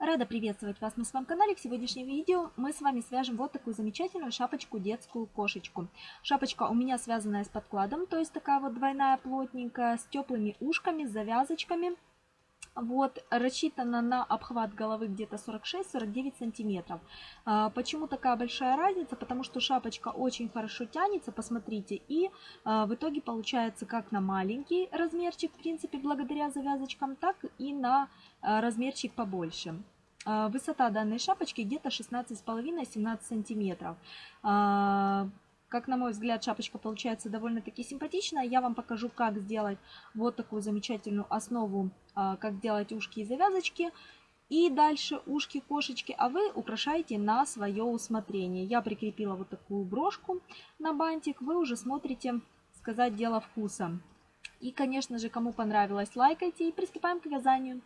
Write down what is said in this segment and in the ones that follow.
Рада приветствовать вас на своем канале. В сегодняшнем видео мы с вами свяжем вот такую замечательную шапочку детскую кошечку. Шапочка у меня связанная с подкладом, то есть такая вот двойная плотненькая, с теплыми ушками, с завязочками. Вот, рассчитана на обхват головы где-то 46-49 сантиметров. А, почему такая большая разница? Потому что шапочка очень хорошо тянется, посмотрите, и а, в итоге получается как на маленький размерчик, в принципе, благодаря завязочкам, так и на а, размерчик побольше. Высота данной шапочки где-то 16,5-17 сантиметров. Как на мой взгляд, шапочка получается довольно-таки симпатичная. Я вам покажу, как сделать вот такую замечательную основу, а, как делать ушки и завязочки. И дальше ушки кошечки, а вы украшаете на свое усмотрение. Я прикрепила вот такую брошку на бантик. Вы уже смотрите, сказать, дело вкуса. И, конечно же, кому понравилось, лайкайте и приступаем к вязанию.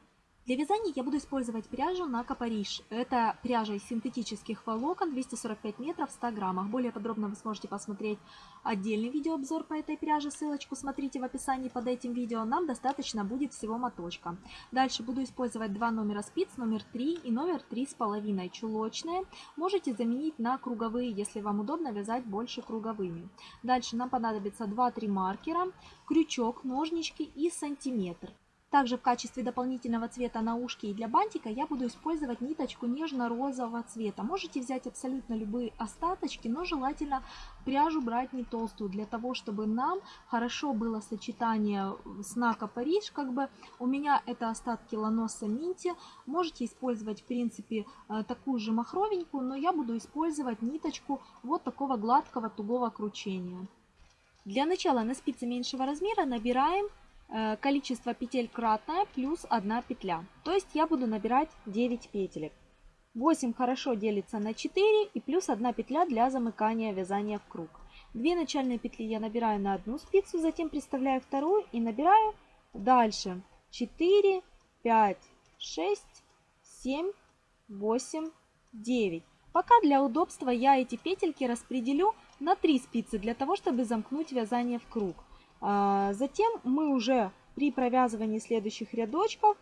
Для вязания я буду использовать пряжу на Капариш. Это пряжа из синтетических волокон 245 метров в 100 граммах. Более подробно вы сможете посмотреть отдельный видеообзор по этой пряже. Ссылочку смотрите в описании под этим видео. Нам достаточно будет всего моточка. Дальше буду использовать два номера спиц, номер 3 и номер 3,5 чулочные. Можете заменить на круговые, если вам удобно вязать больше круговыми. Дальше нам понадобится 2-3 маркера, крючок, ножнички и сантиметр. Также в качестве дополнительного цвета на ушки и для бантика я буду использовать ниточку нежно-розового цвета. Можете взять абсолютно любые остаточки, но желательно пряжу брать не толстую, для того, чтобы нам хорошо было сочетание с Нака Париж. Как бы у меня это остатки Ланоса Минти. Можете использовать, в принципе, э, такую же махровенькую, но я буду использовать ниточку вот такого гладкого тугого кручения. Для начала на спице меньшего размера набираем количество петель кратное плюс 1 петля. То есть я буду набирать 9 петелек. 8 хорошо делится на 4 и плюс 1 петля для замыкания вязания в круг. Две начальные петли я набираю на одну спицу, затем приставляю вторую и набираю дальше 4, 5, 6, 7, 8, 9. Пока для удобства я эти петельки распределю на 3 спицы для того, чтобы замкнуть вязание в круг. А, затем мы уже при провязывании следующих рядочков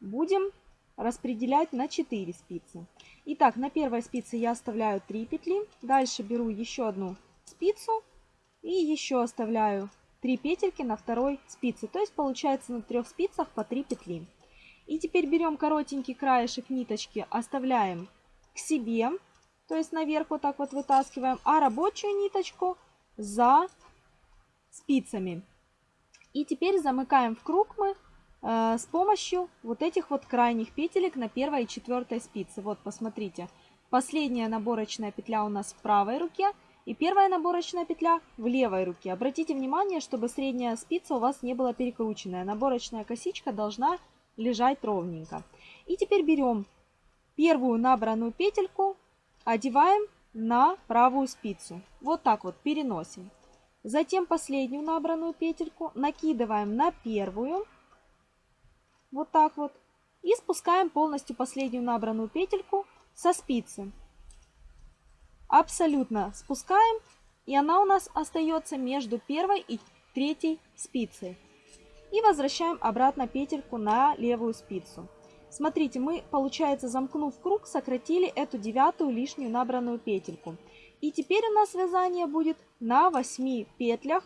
будем распределять на 4 спицы. Итак, на первой спице я оставляю 3 петли. Дальше беру еще одну спицу и еще оставляю 3 петельки на второй спице. То есть получается на трех спицах по 3 петли. И теперь берем коротенький краешек ниточки, оставляем к себе, то есть наверх вот так вот вытаскиваем, а рабочую ниточку за спицами. И теперь замыкаем в круг мы э, с помощью вот этих вот крайних петелек на первой и четвертой спице. Вот, посмотрите, последняя наборочная петля у нас в правой руке и первая наборочная петля в левой руке. Обратите внимание, чтобы средняя спица у вас не была перекрученная. Наборочная косичка должна лежать ровненько. И теперь берем первую набранную петельку, одеваем на правую спицу. Вот так вот переносим. Затем последнюю набранную петельку накидываем на первую. Вот так вот. И спускаем полностью последнюю набранную петельку со спицы. Абсолютно спускаем. И она у нас остается между первой и третьей спицей. И возвращаем обратно петельку на левую спицу. Смотрите, мы, получается, замкнув круг, сократили эту девятую лишнюю набранную петельку. И теперь у нас вязание будет на 8 петлях,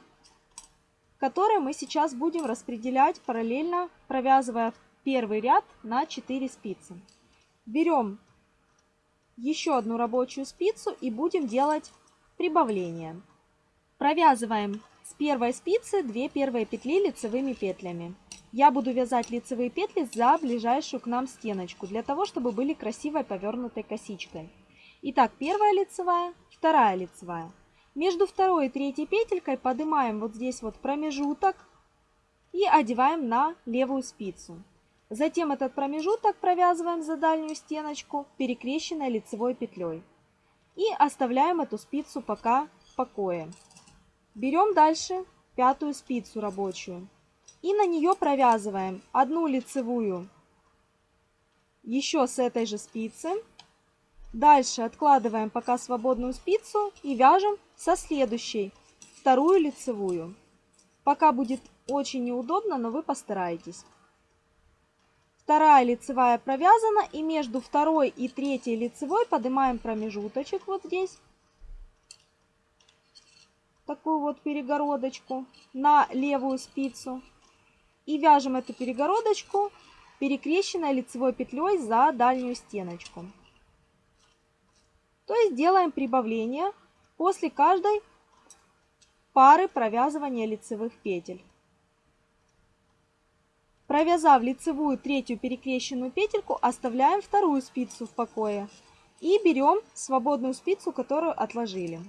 которые мы сейчас будем распределять параллельно, провязывая первый ряд на 4 спицы. Берем еще одну рабочую спицу и будем делать прибавление. Провязываем с первой спицы 2 первые петли лицевыми петлями. Я буду вязать лицевые петли за ближайшую к нам стеночку, для того, чтобы были красивой повернутой косичкой. Итак, первая лицевая, вторая лицевая. Между второй и третьей петелькой поднимаем вот здесь вот промежуток и одеваем на левую спицу. Затем этот промежуток провязываем за дальнюю стеночку перекрещенной лицевой петлей. И оставляем эту спицу пока в покое. Берем дальше пятую спицу рабочую. И на нее провязываем одну лицевую еще с этой же спицы Дальше откладываем пока свободную спицу и вяжем со следующей, вторую лицевую. Пока будет очень неудобно, но вы постараетесь. вторая лицевая провязана и между второй и третьей лицевой поднимаем промежуточек вот здесь. Такую вот перегородочку на левую спицу. И вяжем эту перегородочку перекрещенной лицевой петлей за дальнюю стеночку. То есть делаем прибавление после каждой пары провязывания лицевых петель. Провязав лицевую третью перекрещенную петельку, оставляем вторую спицу в покое и берем свободную спицу, которую отложили.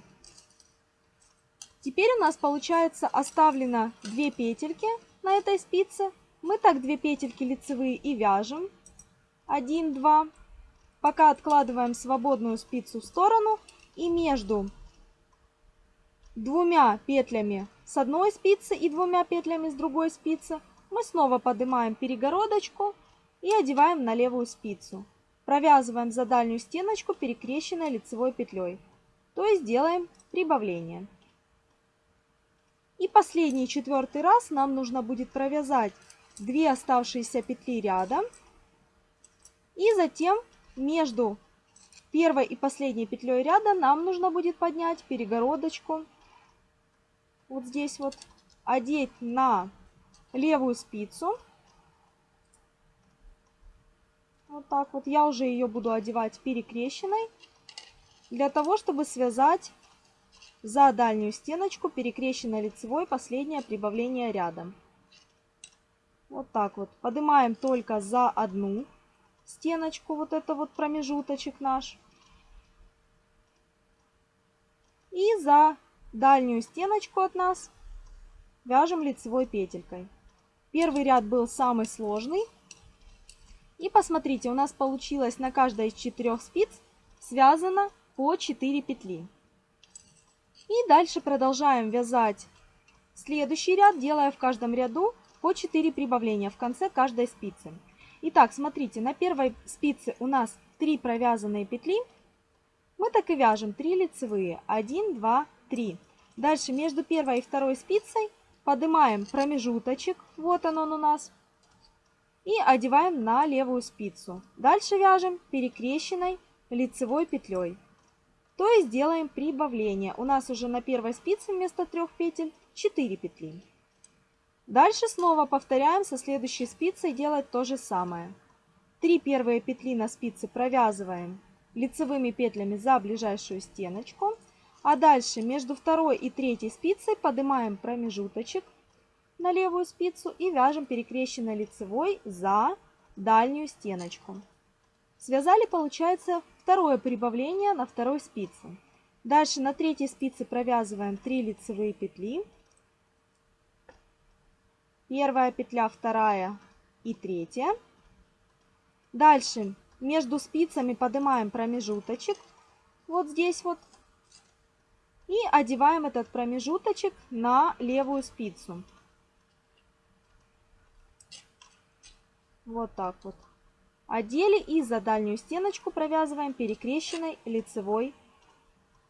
Теперь у нас получается оставлено 2 петельки на этой спице. Мы так 2 петельки лицевые и вяжем. 1, 2. Пока откладываем свободную спицу в сторону и между двумя петлями с одной спицы и двумя петлями с другой спицы мы снова поднимаем перегородочку и одеваем на левую спицу. Провязываем за дальнюю стеночку перекрещенной лицевой петлей. То есть делаем прибавление. И последний четвертый раз нам нужно будет провязать 2 оставшиеся петли рядом. И затем между первой и последней петлей ряда нам нужно будет поднять перегородочку. Вот здесь вот одеть на левую спицу. Вот так вот. Я уже ее буду одевать перекрещенной. Для того, чтобы связать за дальнюю стеночку перекрещенной лицевой последнее прибавление рядом. Вот так вот. Поднимаем только за одну стеночку, вот это вот промежуточек наш. И за дальнюю стеночку от нас вяжем лицевой петелькой. Первый ряд был самый сложный. И посмотрите, у нас получилось на каждой из четырех спиц связано по 4 петли. И дальше продолжаем вязать следующий ряд, делая в каждом ряду по 4 прибавления в конце каждой спицы. Итак, смотрите, на первой спице у нас 3 провязанные петли. Мы так и вяжем 3 лицевые. 1, 2, 3. Дальше между первой и второй спицей поднимаем промежуточек, вот он, он у нас, и одеваем на левую спицу. Дальше вяжем перекрещенной лицевой петлей. То есть делаем прибавление. У нас уже на первой спице вместо трех петель 4 петли. Дальше снова повторяем со следующей спицей делать то же самое. Три первые петли на спице провязываем лицевыми петлями за ближайшую стеночку. А дальше между второй и третьей спицей поднимаем промежуточек на левую спицу и вяжем перекрещенной лицевой за дальнюю стеночку. Связали, получается, второе прибавление на второй спице. Дальше на третьей спице провязываем 3 лицевые петли. Первая петля, вторая и третья. Дальше между спицами поднимаем промежуточек. Вот здесь вот и одеваем этот промежуточек на левую спицу. Вот так вот. Одели и за дальнюю стеночку провязываем перекрещенной лицевой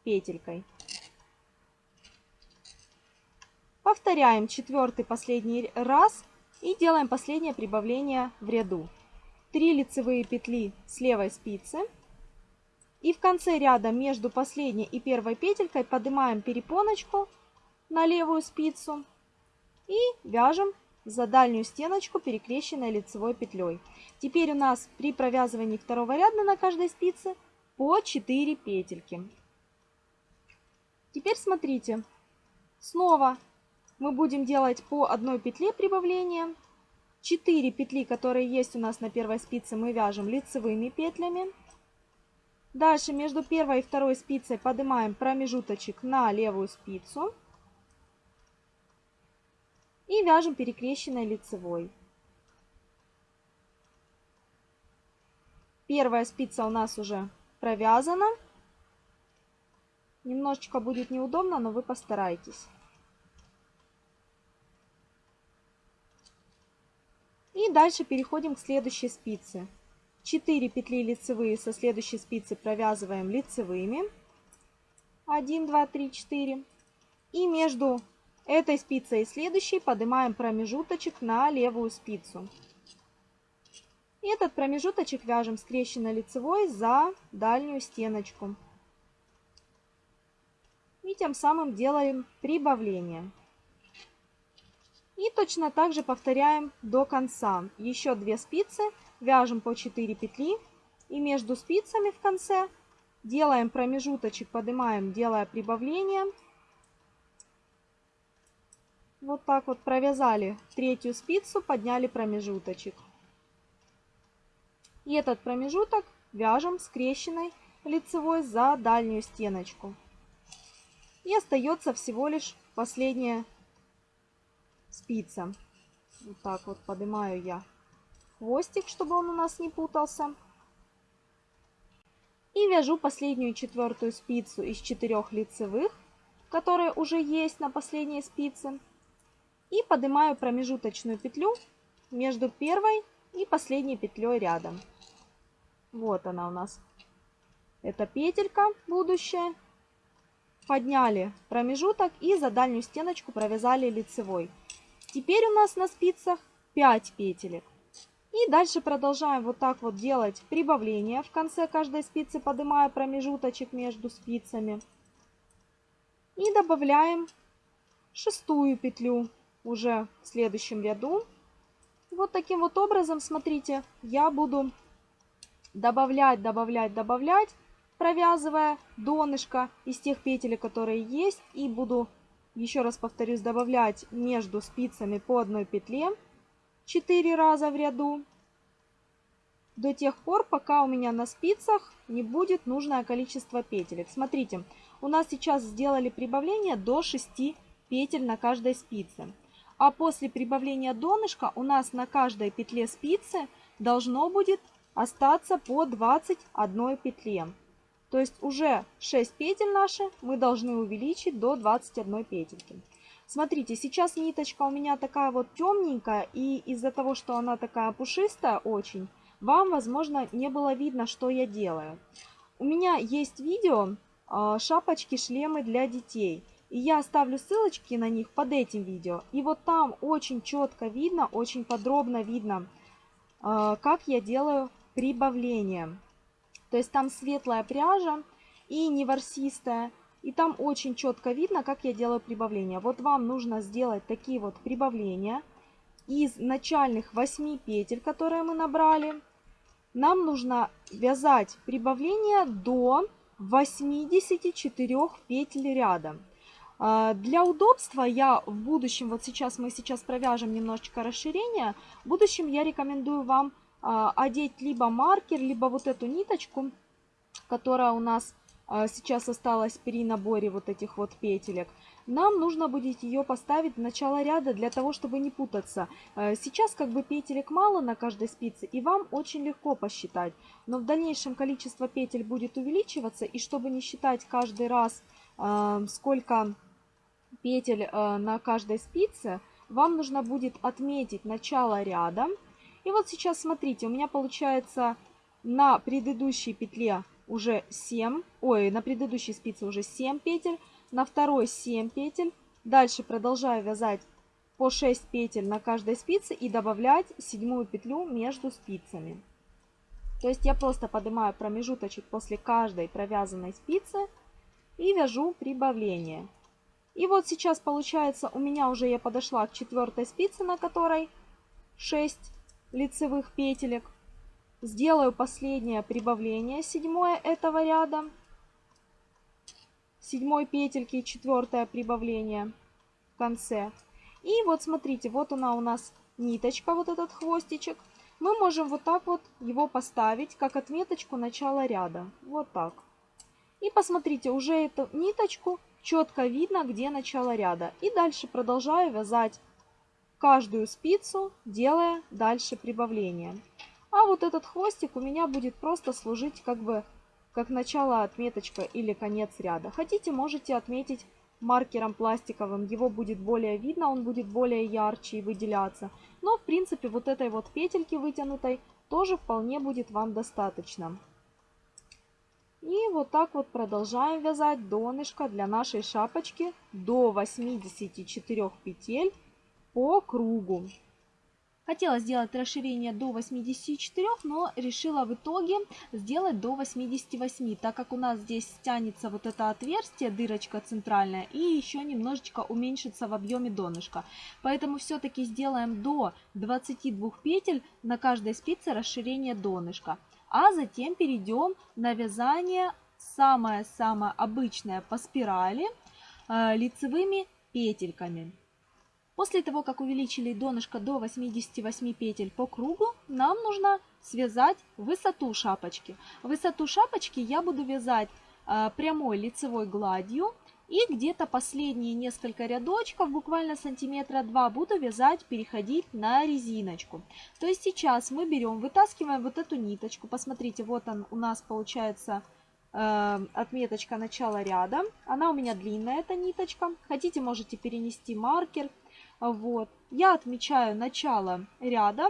петелькой. Повторяем четвертый последний раз и делаем последнее прибавление в ряду. 3 лицевые петли с левой спицы. И в конце ряда между последней и первой петелькой поднимаем перепоночку на левую спицу и вяжем за дальнюю стеночку перекрещенной лицевой петлей. Теперь у нас при провязывании второго ряда на каждой спице по 4 петельки. Теперь смотрите, снова мы будем делать по одной петле прибавления. 4 петли, которые есть у нас на первой спице, мы вяжем лицевыми петлями. Дальше между первой и второй спицей поднимаем промежуточек на левую спицу. И вяжем перекрещенной лицевой. Первая спица у нас уже провязана. Немножечко будет неудобно, но вы постарайтесь. И дальше переходим к следующей спице. 4 петли лицевые со следующей спицы провязываем лицевыми. 1, 2, 3, 4. И между этой спицей и следующей поднимаем промежуточек на левую спицу. И этот промежуточек вяжем скрещенной лицевой за дальнюю стеночку. И тем самым делаем прибавление. Точно так же повторяем до конца. Еще две спицы, вяжем по 4 петли. И между спицами в конце делаем промежуточек, поднимаем, делая прибавление. Вот так вот провязали третью спицу, подняли промежуточек. И этот промежуток вяжем скрещенной лицевой за дальнюю стеночку. И остается всего лишь последняя спица. Вот так вот поднимаю я хвостик, чтобы он у нас не путался. И вяжу последнюю четвертую спицу из четырех лицевых, которые уже есть на последней спице. И поднимаю промежуточную петлю между первой и последней петлей рядом. Вот она у нас. Это петелька будущая. Подняли промежуток и за дальнюю стеночку провязали лицевой. Теперь у нас на спицах 5 петелек. И дальше продолжаем вот так вот делать прибавление. В конце каждой спицы поднимая промежуточек между спицами. И добавляем шестую петлю уже в следующем ряду. Вот таким вот образом, смотрите, я буду добавлять, добавлять, добавлять, провязывая донышко из тех петель, которые есть. И буду еще раз повторюсь, добавлять между спицами по одной петле 4 раза в ряду до тех пор, пока у меня на спицах не будет нужное количество петелек. Смотрите, у нас сейчас сделали прибавление до 6 петель на каждой спице. А после прибавления донышка у нас на каждой петле спицы должно будет остаться по 21 петле. То есть уже 6 петель наши мы должны увеличить до 21 петельки. Смотрите, сейчас ниточка у меня такая вот темненькая, и из-за того, что она такая пушистая очень, вам, возможно, не было видно, что я делаю. У меня есть видео а, шапочки, шлемы для детей. И я оставлю ссылочки на них под этим видео. И вот там очень четко видно, очень подробно видно, а, как я делаю прибавление. То есть там светлая пряжа и не ворсистая. И там очень четко видно, как я делаю прибавление. Вот вам нужно сделать такие вот прибавления из начальных 8 петель, которые мы набрали. Нам нужно вязать прибавление до 84 петель ряда. А, для удобства я в будущем, вот сейчас мы сейчас провяжем немножечко расширение, в будущем я рекомендую вам одеть либо маркер, либо вот эту ниточку, которая у нас а, сейчас осталась при наборе вот этих вот петелек. Нам нужно будет ее поставить в начало ряда для того, чтобы не путаться. А, сейчас как бы петелек мало на каждой спице, и вам очень легко посчитать. Но в дальнейшем количество петель будет увеличиваться, и чтобы не считать каждый раз, сколько петель на каждой спице, вам нужно будет отметить начало ряда, и вот сейчас смотрите, у меня получается на предыдущей петле уже 7, ой, на предыдущей спице уже 7 петель, на второй 7 петель. Дальше продолжаю вязать по 6 петель на каждой спице и добавлять седьмую петлю между спицами. То есть я просто поднимаю промежуточек после каждой провязанной спицы и вяжу прибавление. И вот сейчас получается у меня уже я подошла к четвертой спице, на которой 6 лицевых петелек. Сделаю последнее прибавление, седьмое этого ряда. Седьмой петельки, четвертое прибавление в конце. И вот смотрите, вот она у нас ниточка, вот этот хвостичек. Мы можем вот так вот его поставить, как отметочку начала ряда. Вот так. И посмотрите, уже эту ниточку четко видно, где начало ряда. И дальше продолжаю вязать каждую спицу, делая дальше прибавление. А вот этот хвостик у меня будет просто служить как бы как начало отметочка или конец ряда. Хотите, можете отметить маркером пластиковым, его будет более видно, он будет более ярче и выделяться. Но в принципе вот этой вот петельки вытянутой тоже вполне будет вам достаточно. И вот так вот продолжаем вязать донышко для нашей шапочки до 84 петель по кругу. Хотела сделать расширение до 84, но решила в итоге сделать до 88, так как у нас здесь стянется вот это отверстие, дырочка центральная, и еще немножечко уменьшится в объеме донышка. Поэтому все-таки сделаем до 22 петель на каждой спице расширение донышка. А затем перейдем на вязание самое-самое обычное по спирали э, лицевыми петельками. После того, как увеличили донышко до 88 петель по кругу, нам нужно связать высоту шапочки. Высоту шапочки я буду вязать э, прямой лицевой гладью. И где-то последние несколько рядочков, буквально сантиметра два, буду вязать, переходить на резиночку. То есть сейчас мы берем, вытаскиваем вот эту ниточку. Посмотрите, вот он у нас получается э, отметочка начала ряда. Она у меня длинная, эта ниточка. Хотите, можете перенести маркер вот. Я отмечаю начало ряда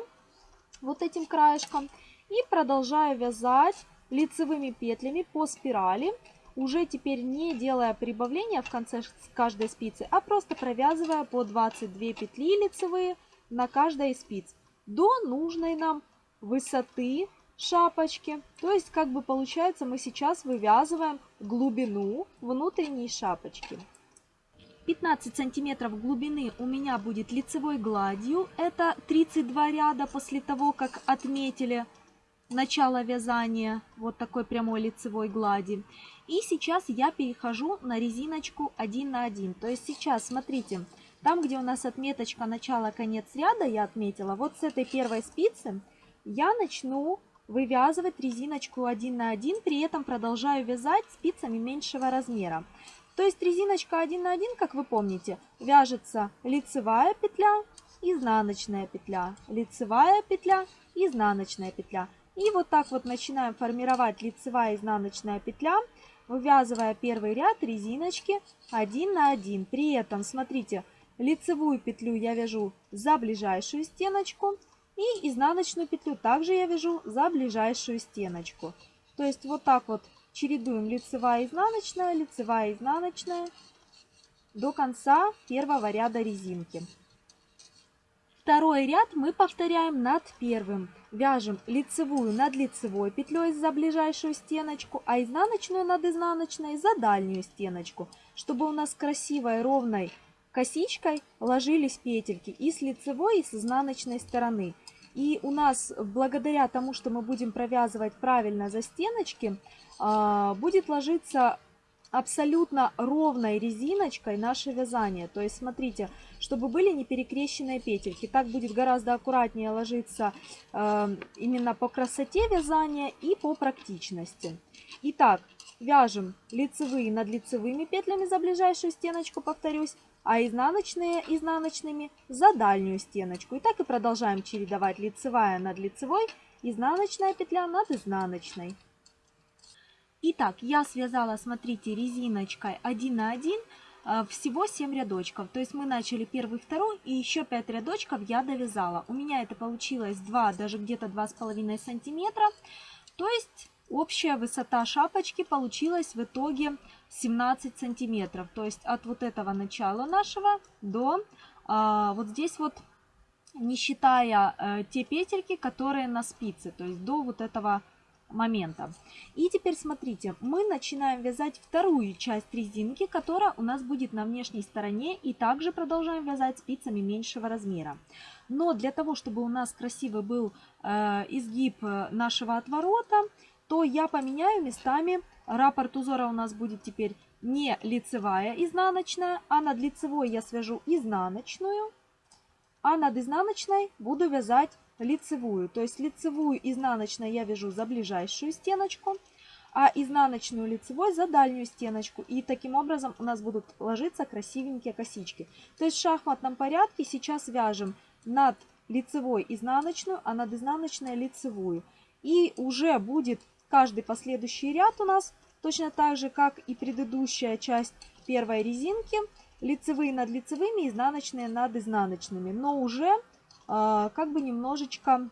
вот этим краешком и продолжаю вязать лицевыми петлями по спирали, уже теперь не делая прибавления в конце каждой спицы, а просто провязывая по 22 петли лицевые на каждой из спиц до нужной нам высоты шапочки. То есть, как бы получается, мы сейчас вывязываем глубину внутренней шапочки. 15 сантиметров глубины у меня будет лицевой гладью. Это 32 ряда после того, как отметили начало вязания вот такой прямой лицевой глади. И сейчас я перехожу на резиночку 1 на 1. То есть сейчас, смотрите, там, где у нас отметочка начало-конец ряда, я отметила, вот с этой первой спицы я начну вывязывать резиночку 1 на 1, при этом продолжаю вязать спицами меньшего размера. То есть резиночка 1 на 1, как вы помните, вяжется лицевая петля, изнаночная петля, лицевая петля, изнаночная петля. И вот так вот начинаем формировать лицевая изнаночная петля, вывязывая первый ряд резиночки 1 на 1. При этом, смотрите, лицевую петлю я вяжу за ближайшую стеночку и изнаночную петлю также я вяжу за ближайшую стеночку. То есть вот так вот чередуем лицевая изнаночная, лицевая изнаночная до конца первого ряда резинки. Второй ряд мы повторяем над первым. Вяжем лицевую над лицевой петлей за ближайшую стеночку, а изнаночную над изнаночной за дальнюю стеночку, чтобы у нас красивой ровной косичкой ложились петельки и с лицевой, и с изнаночной стороны. И у нас, благодаря тому, что мы будем провязывать правильно за стеночки, будет ложиться абсолютно ровной резиночкой наше вязание. То есть смотрите, чтобы были не перекрещенные петельки. Так будет гораздо аккуратнее ложиться э, именно по красоте вязания и по практичности. Итак, вяжем лицевые над лицевыми петлями за ближайшую стеночку, повторюсь, а изнаночные изнаночными за дальнюю стеночку. И так и продолжаем чередовать лицевая над лицевой, изнаночная петля над изнаночной. Итак, я связала, смотрите, резиночкой 1 на 1 э, всего 7 рядочков. То есть мы начали первый, второй и еще 5 рядочков я довязала. У меня это получилось 2, даже где-то 2,5 сантиметра. То есть общая высота шапочки получилась в итоге 17 сантиметров. То есть от вот этого начала нашего до а, вот здесь вот, не считая а, те петельки, которые на спице. То есть до вот этого момента. И теперь смотрите, мы начинаем вязать вторую часть резинки, которая у нас будет на внешней стороне и также продолжаем вязать спицами меньшего размера. Но для того, чтобы у нас красивый был э, изгиб э, нашего отворота, то я поменяю местами. Раппорт узора у нас будет теперь не лицевая изнаночная, а над лицевой я свяжу изнаночную, а над изнаночной буду вязать лицевую. То есть лицевую изнаночной я вяжу за ближайшую стеночку, а изнаночную лицевой за дальнюю стеночку. И таким образом у нас будут ложиться красивенькие косички. То есть в шахматном порядке сейчас вяжем над лицевой изнаночную, а над изнаночной лицевую. И уже будет каждый последующий ряд у нас точно так же, как и предыдущая часть первой резинки. Лицевые над лицевыми, изнаночные над изнаночными. Но уже как бы немножечко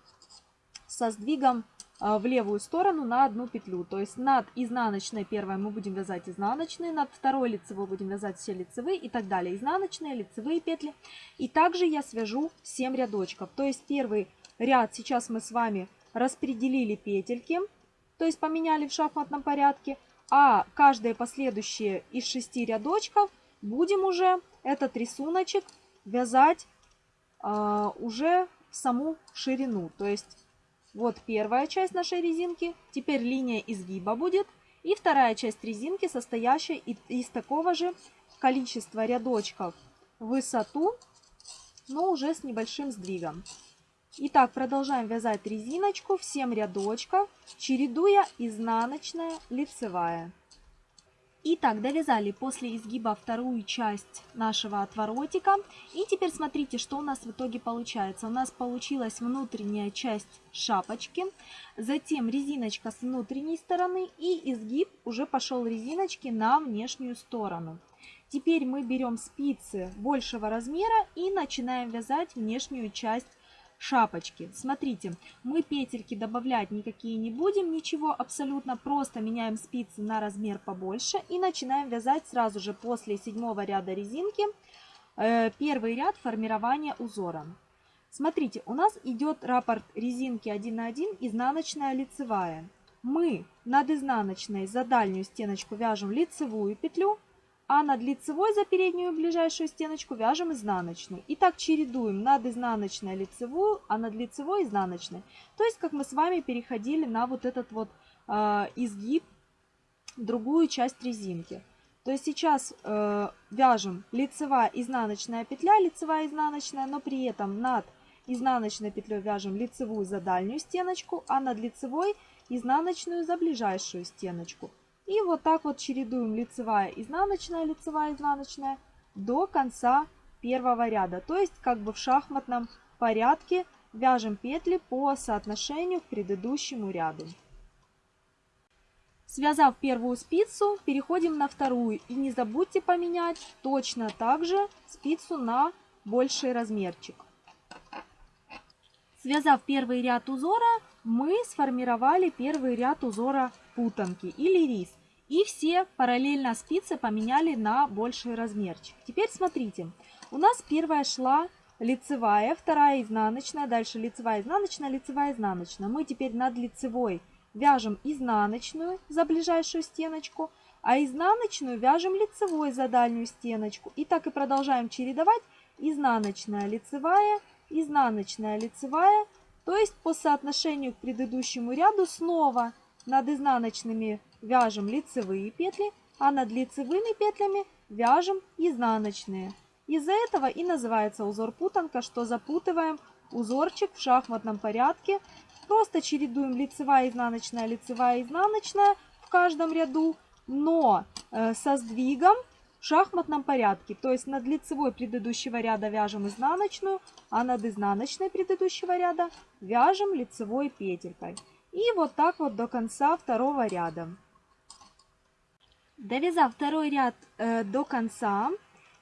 со сдвигом э, в левую сторону на одну петлю. То есть над изнаночной первой мы будем вязать изнаночные, над второй лицевой будем вязать все лицевые и так далее. Изнаночные, лицевые петли. И также я свяжу 7 рядочков. То есть первый ряд сейчас мы с вами распределили петельки, то есть поменяли в шахматном порядке. А каждые последующие из 6 рядочков будем уже этот рисуночек вязать уже в саму ширину. То есть вот первая часть нашей резинки, теперь линия изгиба будет. И вторая часть резинки, состоящая из такого же количества рядочков высоту, но уже с небольшим сдвигом. Итак, продолжаем вязать резиночку в 7 рядочков, чередуя изнаночная, лицевая. Итак, довязали после изгиба вторую часть нашего отворотика. И теперь смотрите, что у нас в итоге получается. У нас получилась внутренняя часть шапочки, затем резиночка с внутренней стороны и изгиб уже пошел резиночки на внешнюю сторону. Теперь мы берем спицы большего размера и начинаем вязать внешнюю часть шапочки. Смотрите, мы петельки добавлять никакие не будем, ничего абсолютно, просто меняем спицы на размер побольше и начинаем вязать сразу же после седьмого ряда резинки э, первый ряд формирования узора. Смотрите, у нас идет раппорт резинки 1 на 1, изнаночная лицевая. Мы над изнаночной за дальнюю стеночку вяжем лицевую петлю, а над лицевой за переднюю ближайшую стеночку вяжем изнаночную. И так чередуем над изнаночной лицевую, а над лицевой изнаночной. То есть, как мы с вами переходили на вот этот вот э, изгиб, другую часть резинки. То есть сейчас э, вяжем лицевая, изнаночная петля, лицевая, изнаночная, но при этом над изнаночной петлей вяжем лицевую за дальнюю стеночку, а над лицевой изнаночную за ближайшую стеночку. И вот так вот чередуем лицевая, изнаночная, лицевая, изнаночная до конца первого ряда. То есть как бы в шахматном порядке вяжем петли по соотношению к предыдущему ряду. Связав первую спицу, переходим на вторую. И не забудьте поменять точно так же спицу на больший размерчик. Связав первый ряд узора, мы сформировали первый ряд узора путанки или рис. И все параллельно спицы поменяли на больший размерчик. Теперь смотрите, у нас первая шла лицевая, вторая изнаночная, дальше лицевая, изнаночная, лицевая, изнаночная. Мы теперь над лицевой вяжем изнаночную за ближайшую стеночку, а изнаночную вяжем лицевой за дальнюю стеночку. И так и продолжаем чередовать изнаночная, лицевая, изнаночная, лицевая. То есть по соотношению к предыдущему ряду снова над изнаночными вяжем лицевые петли, а над лицевыми петлями вяжем изнаночные. Из-за этого и называется узор путанка, что запутываем узорчик в шахматном порядке. Просто чередуем лицевая, изнаночная, лицевая, изнаночная в каждом ряду, но э, со сдвигом в шахматном порядке. То есть над лицевой предыдущего ряда вяжем изнаночную, а над изнаночной предыдущего ряда вяжем лицевой петелькой. И вот так вот до конца второго ряда. Довязав второй ряд э, до конца,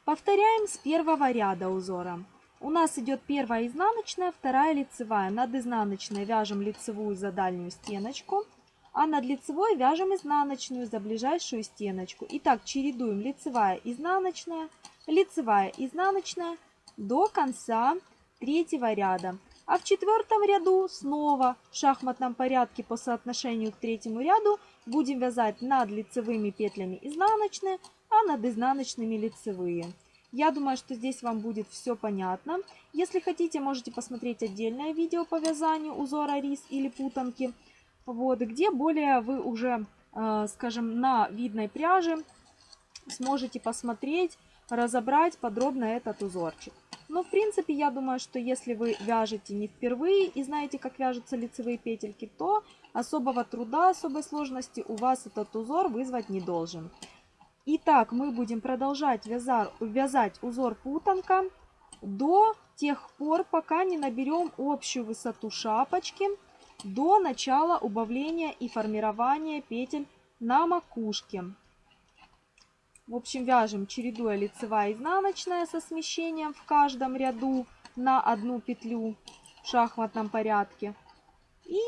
повторяем с первого ряда узора. У нас идет первая изнаночная, вторая лицевая. Над изнаночной вяжем лицевую за дальнюю стеночку, а над лицевой вяжем изнаночную за ближайшую стеночку. Итак, чередуем лицевая, изнаночная, лицевая, изнаночная до конца третьего ряда. А в четвертом ряду снова в шахматном порядке по соотношению к третьему ряду будем вязать над лицевыми петлями изнаночные, а над изнаночными лицевые. Я думаю, что здесь вам будет все понятно. Если хотите, можете посмотреть отдельное видео по вязанию узора рис или путанки, вот, где более вы уже, э, скажем, на видной пряже сможете посмотреть, разобрать подробно этот узорчик. Но, в принципе, я думаю, что если вы вяжете не впервые и знаете, как вяжутся лицевые петельки, то особого труда, особой сложности у вас этот узор вызвать не должен. Итак, мы будем продолжать вязать, вязать узор путанка до тех пор, пока не наберем общую высоту шапочки до начала убавления и формирования петель на макушке. В общем, вяжем чередуя лицевая и изнаночная со смещением в каждом ряду на одну петлю в шахматном порядке. И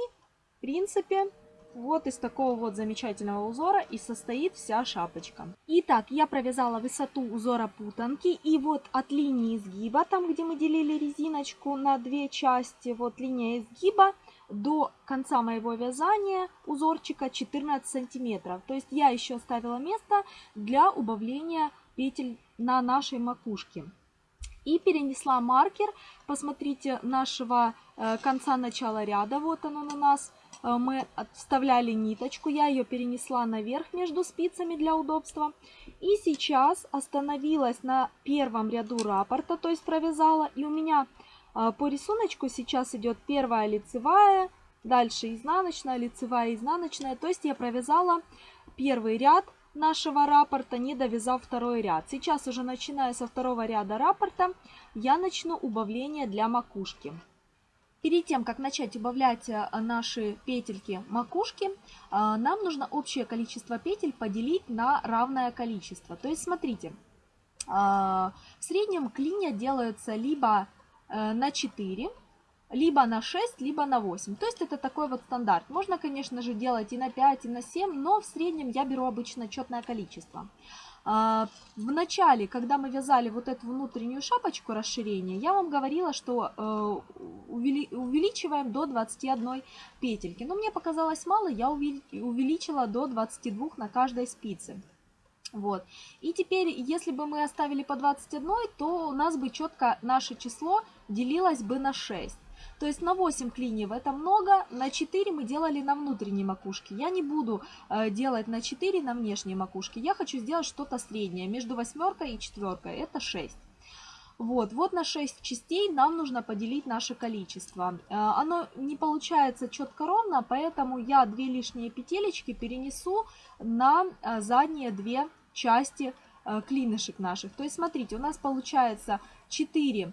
В принципе, вот из такого вот замечательного узора и состоит вся шапочка. Итак, я провязала высоту узора путанки. И вот от линии изгиба, там где мы делили резиночку на две части, вот линия изгиба, до конца моего вязания узорчика 14 сантиметров. То есть я еще оставила место для убавления петель на нашей макушке. И перенесла маркер, посмотрите, нашего э, конца начала ряда, вот он у нас, э, мы вставляли ниточку, я ее перенесла наверх между спицами для удобства. И сейчас остановилась на первом ряду раппорта, то есть провязала, и у меня по рисунку сейчас идет первая лицевая, дальше изнаночная, лицевая, изнаночная. То есть я провязала первый ряд нашего раппорта, не довязав второй ряд. Сейчас уже начиная со второго ряда раппорта, я начну убавление для макушки. Перед тем, как начать убавлять э, наши петельки макушки, э, нам нужно общее количество петель поделить на равное количество. То есть, смотрите, э, в среднем клинья делаются либо на 4, либо на 6, либо на 8. То есть это такой вот стандарт. Можно, конечно же, делать и на 5, и на 7, но в среднем я беру обычно четное количество. А, в начале, когда мы вязали вот эту внутреннюю шапочку расширения, я вам говорила, что э, увеличиваем до 21 петельки. Но мне показалось мало, я увеличила до 22 на каждой спице. Вот. И теперь, если бы мы оставили по 21, то у нас бы четко наше число делилось бы на 6. То есть на 8 клиньев это много, на 4 мы делали на внутренней макушке. Я не буду э, делать на 4 на внешней макушке. Я хочу сделать что-то среднее, между восьмеркой и четверкой. Это 6. Вот, вот на 6 частей нам нужно поделить наше количество. Э, оно не получается четко ровно, поэтому я две лишние петелечки перенесу на э, задние две части клинышек наших. То есть, смотрите, у нас получается 4 э,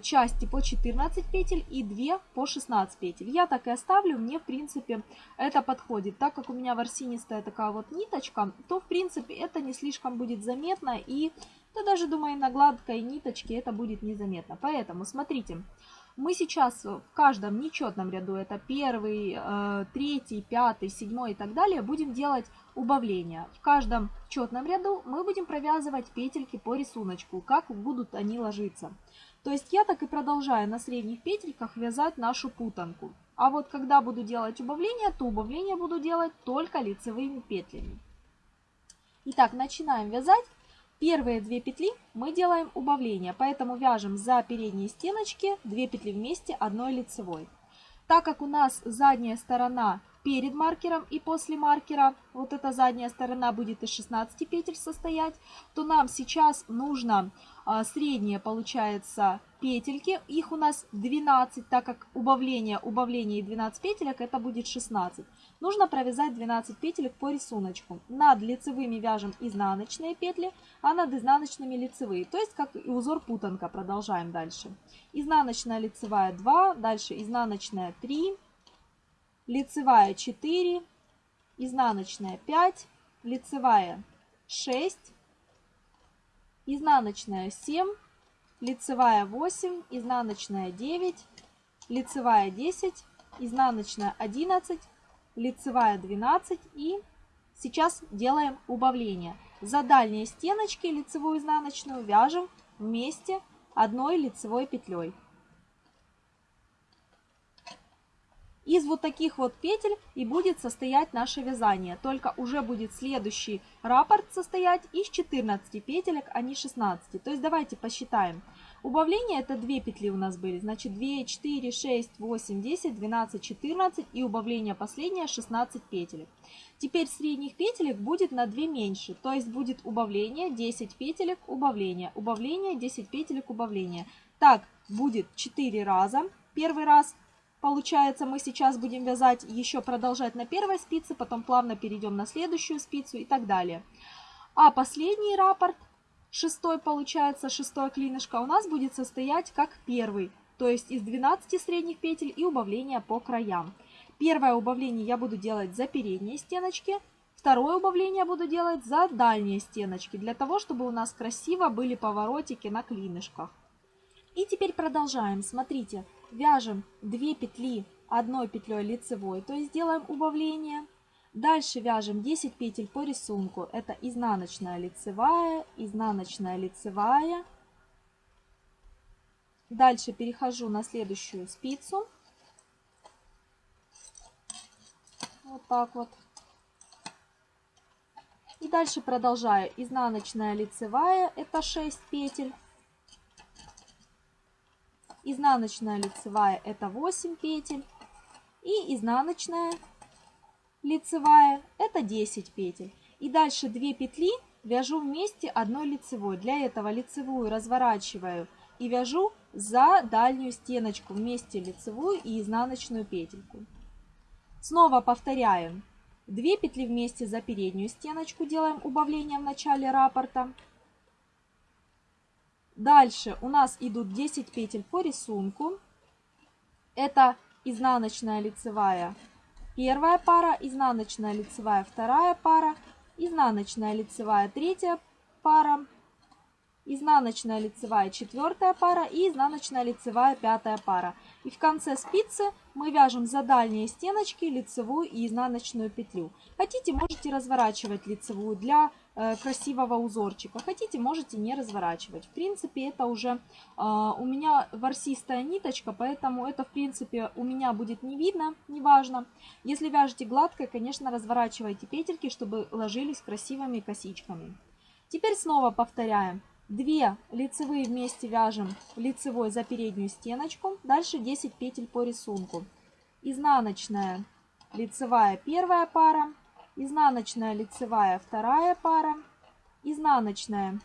части по 14 петель и 2 по 16 петель. Я так и оставлю, мне в принципе это подходит. Так как у меня ворсинистая такая вот ниточка, то в принципе это не слишком будет заметно и да даже думаю на гладкой ниточке это будет незаметно. Поэтому смотрите, мы сейчас в каждом нечетном ряду, это первый, э, третий, пятый, седьмой и так далее, будем делать убавления. В каждом четном ряду мы будем провязывать петельки по рисунку, как будут они ложиться. То есть я так и продолжаю на средних петельках вязать нашу путанку. А вот когда буду делать убавления, то убавления буду делать только лицевыми петлями. Итак, начинаем вязать. Первые две петли мы делаем убавление, поэтому вяжем за передние стеночки 2 петли вместе одной лицевой. Так как у нас задняя сторона перед маркером и после маркера, вот эта задняя сторона будет из 16 петель состоять, то нам сейчас нужно средние, получается, петельки. Их у нас 12, так как убавление, убавление и 12 петелек, это будет 16. Нужно провязать 12 петелек по рисунку. Над лицевыми вяжем изнаночные петли, а над изнаночными лицевые. То есть как и узор путанка. Продолжаем дальше. Изнаночная лицевая 2, дальше изнаночная 3, лицевая 4, изнаночная 5, лицевая 6, изнаночная 7, лицевая 8, изнаночная 9, лицевая 10, изнаночная 11, лицевая 12 и сейчас делаем убавление. За дальние стеночки лицевую изнаночную вяжем вместе одной лицевой петлей. Из вот таких вот петель и будет состоять наше вязание. Только уже будет следующий раппорт состоять из 14 петелек, а не 16. То есть давайте посчитаем. Убавление это 2 петли у нас были. Значит 2, 4, 6, 8, 10, 12, 14 и убавление последнее 16 петелек. Теперь средних петелек будет на 2 меньше. То есть будет убавление 10 петелек, убавление, убавление 10 петелек, убавление. Так будет 4 раза. Первый раз Получается, мы сейчас будем вязать, еще продолжать на первой спице, потом плавно перейдем на следующую спицу и так далее. А последний раппорт, шестой получается, шестой клинышко, у нас будет состоять как первый, то есть из 12 средних петель и убавления по краям. Первое убавление я буду делать за передние стеночки, второе убавление буду делать за дальние стеночки, для того, чтобы у нас красиво были поворотики на клинышках. И теперь продолжаем. Смотрите, вяжем 2 петли одной петлей лицевой, то есть делаем убавление. Дальше вяжем 10 петель по рисунку. Это изнаночная лицевая, изнаночная лицевая. Дальше перехожу на следующую спицу. Вот так вот. И дальше продолжаю. Изнаночная лицевая, это 6 петель. Изнаночная лицевая, это 8 петель. И изнаночная лицевая, это 10 петель. И дальше 2 петли вяжу вместе одной лицевой. Для этого лицевую разворачиваю и вяжу за дальнюю стеночку вместе лицевую и изнаночную петельку. Снова повторяем. 2 петли вместе за переднюю стеночку делаем убавление в начале раппорта. Дальше у нас идут 10 петель по рисунку. Это изнаночная лицевая первая пара, изнаночная лицевая вторая пара, изнаночная лицевая третья пара, изнаночная лицевая четвертая пара и изнаночная лицевая пятая пара. И в конце спицы мы вяжем за дальние стеночки лицевую и изнаночную петлю. Хотите, можете разворачивать лицевую для красивого узорчика. Хотите, можете не разворачивать. В принципе, это уже э, у меня ворсистая ниточка, поэтому это, в принципе, у меня будет не видно, неважно. Если вяжете гладко, конечно, разворачивайте петельки, чтобы ложились красивыми косичками. Теперь снова повторяем. 2 лицевые вместе вяжем лицевой за переднюю стеночку. Дальше 10 петель по рисунку. Изнаночная лицевая первая пара, изнаночная лицевая вторая пара, изнаночная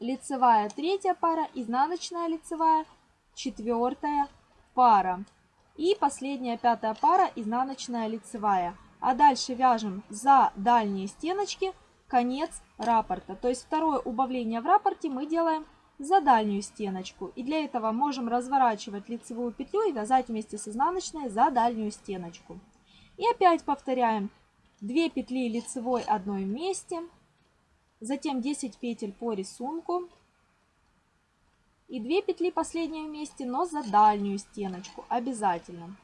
лицевая третья пара, изнаночная лицевая четвертая пара. И последняя пятая пара изнаночная лицевая. А дальше вяжем за дальние стеночки конец раппорта. То есть второе убавление в раппорте мы делаем за дальнюю стеночку. И для этого можем разворачивать лицевую петлю и вязать вместе с изнаночной за дальнюю стеночку. И опять повторяем 2 петли лицевой одной вместе, затем 10 петель по рисунку и 2 петли последние вместе, но за дальнюю стеночку обязательно.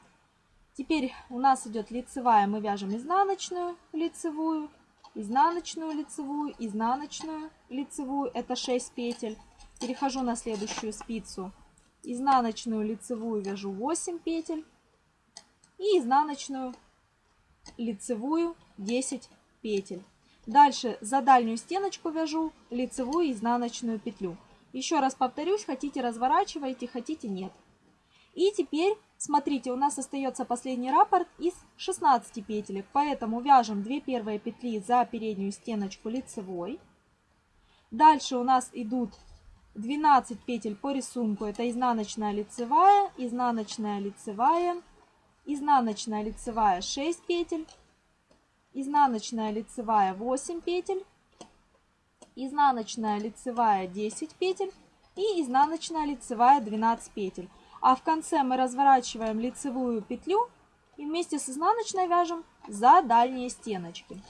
Теперь у нас идет лицевая, мы вяжем изнаночную лицевую, изнаночную лицевую, изнаночную лицевую, это 6 петель. Перехожу на следующую спицу. Изнаночную лицевую вяжу 8 петель. И изнаночную лицевую 10 петель. Дальше за дальнюю стеночку вяжу лицевую и изнаночную петлю. Еще раз повторюсь, хотите разворачивайте, хотите нет. И теперь Смотрите, у нас остается последний раппорт из 16 петелек, поэтому вяжем 2 первые петли за переднюю стеночку лицевой. Дальше у нас идут 12 петель по рисунку, это изнаночная лицевая, изнаночная лицевая, изнаночная лицевая 6 петель, изнаночная лицевая 8 петель, изнаночная лицевая 10 петель и изнаночная лицевая 12 петель. А в конце мы разворачиваем лицевую петлю и вместе с изнаночной вяжем за дальние стеночки.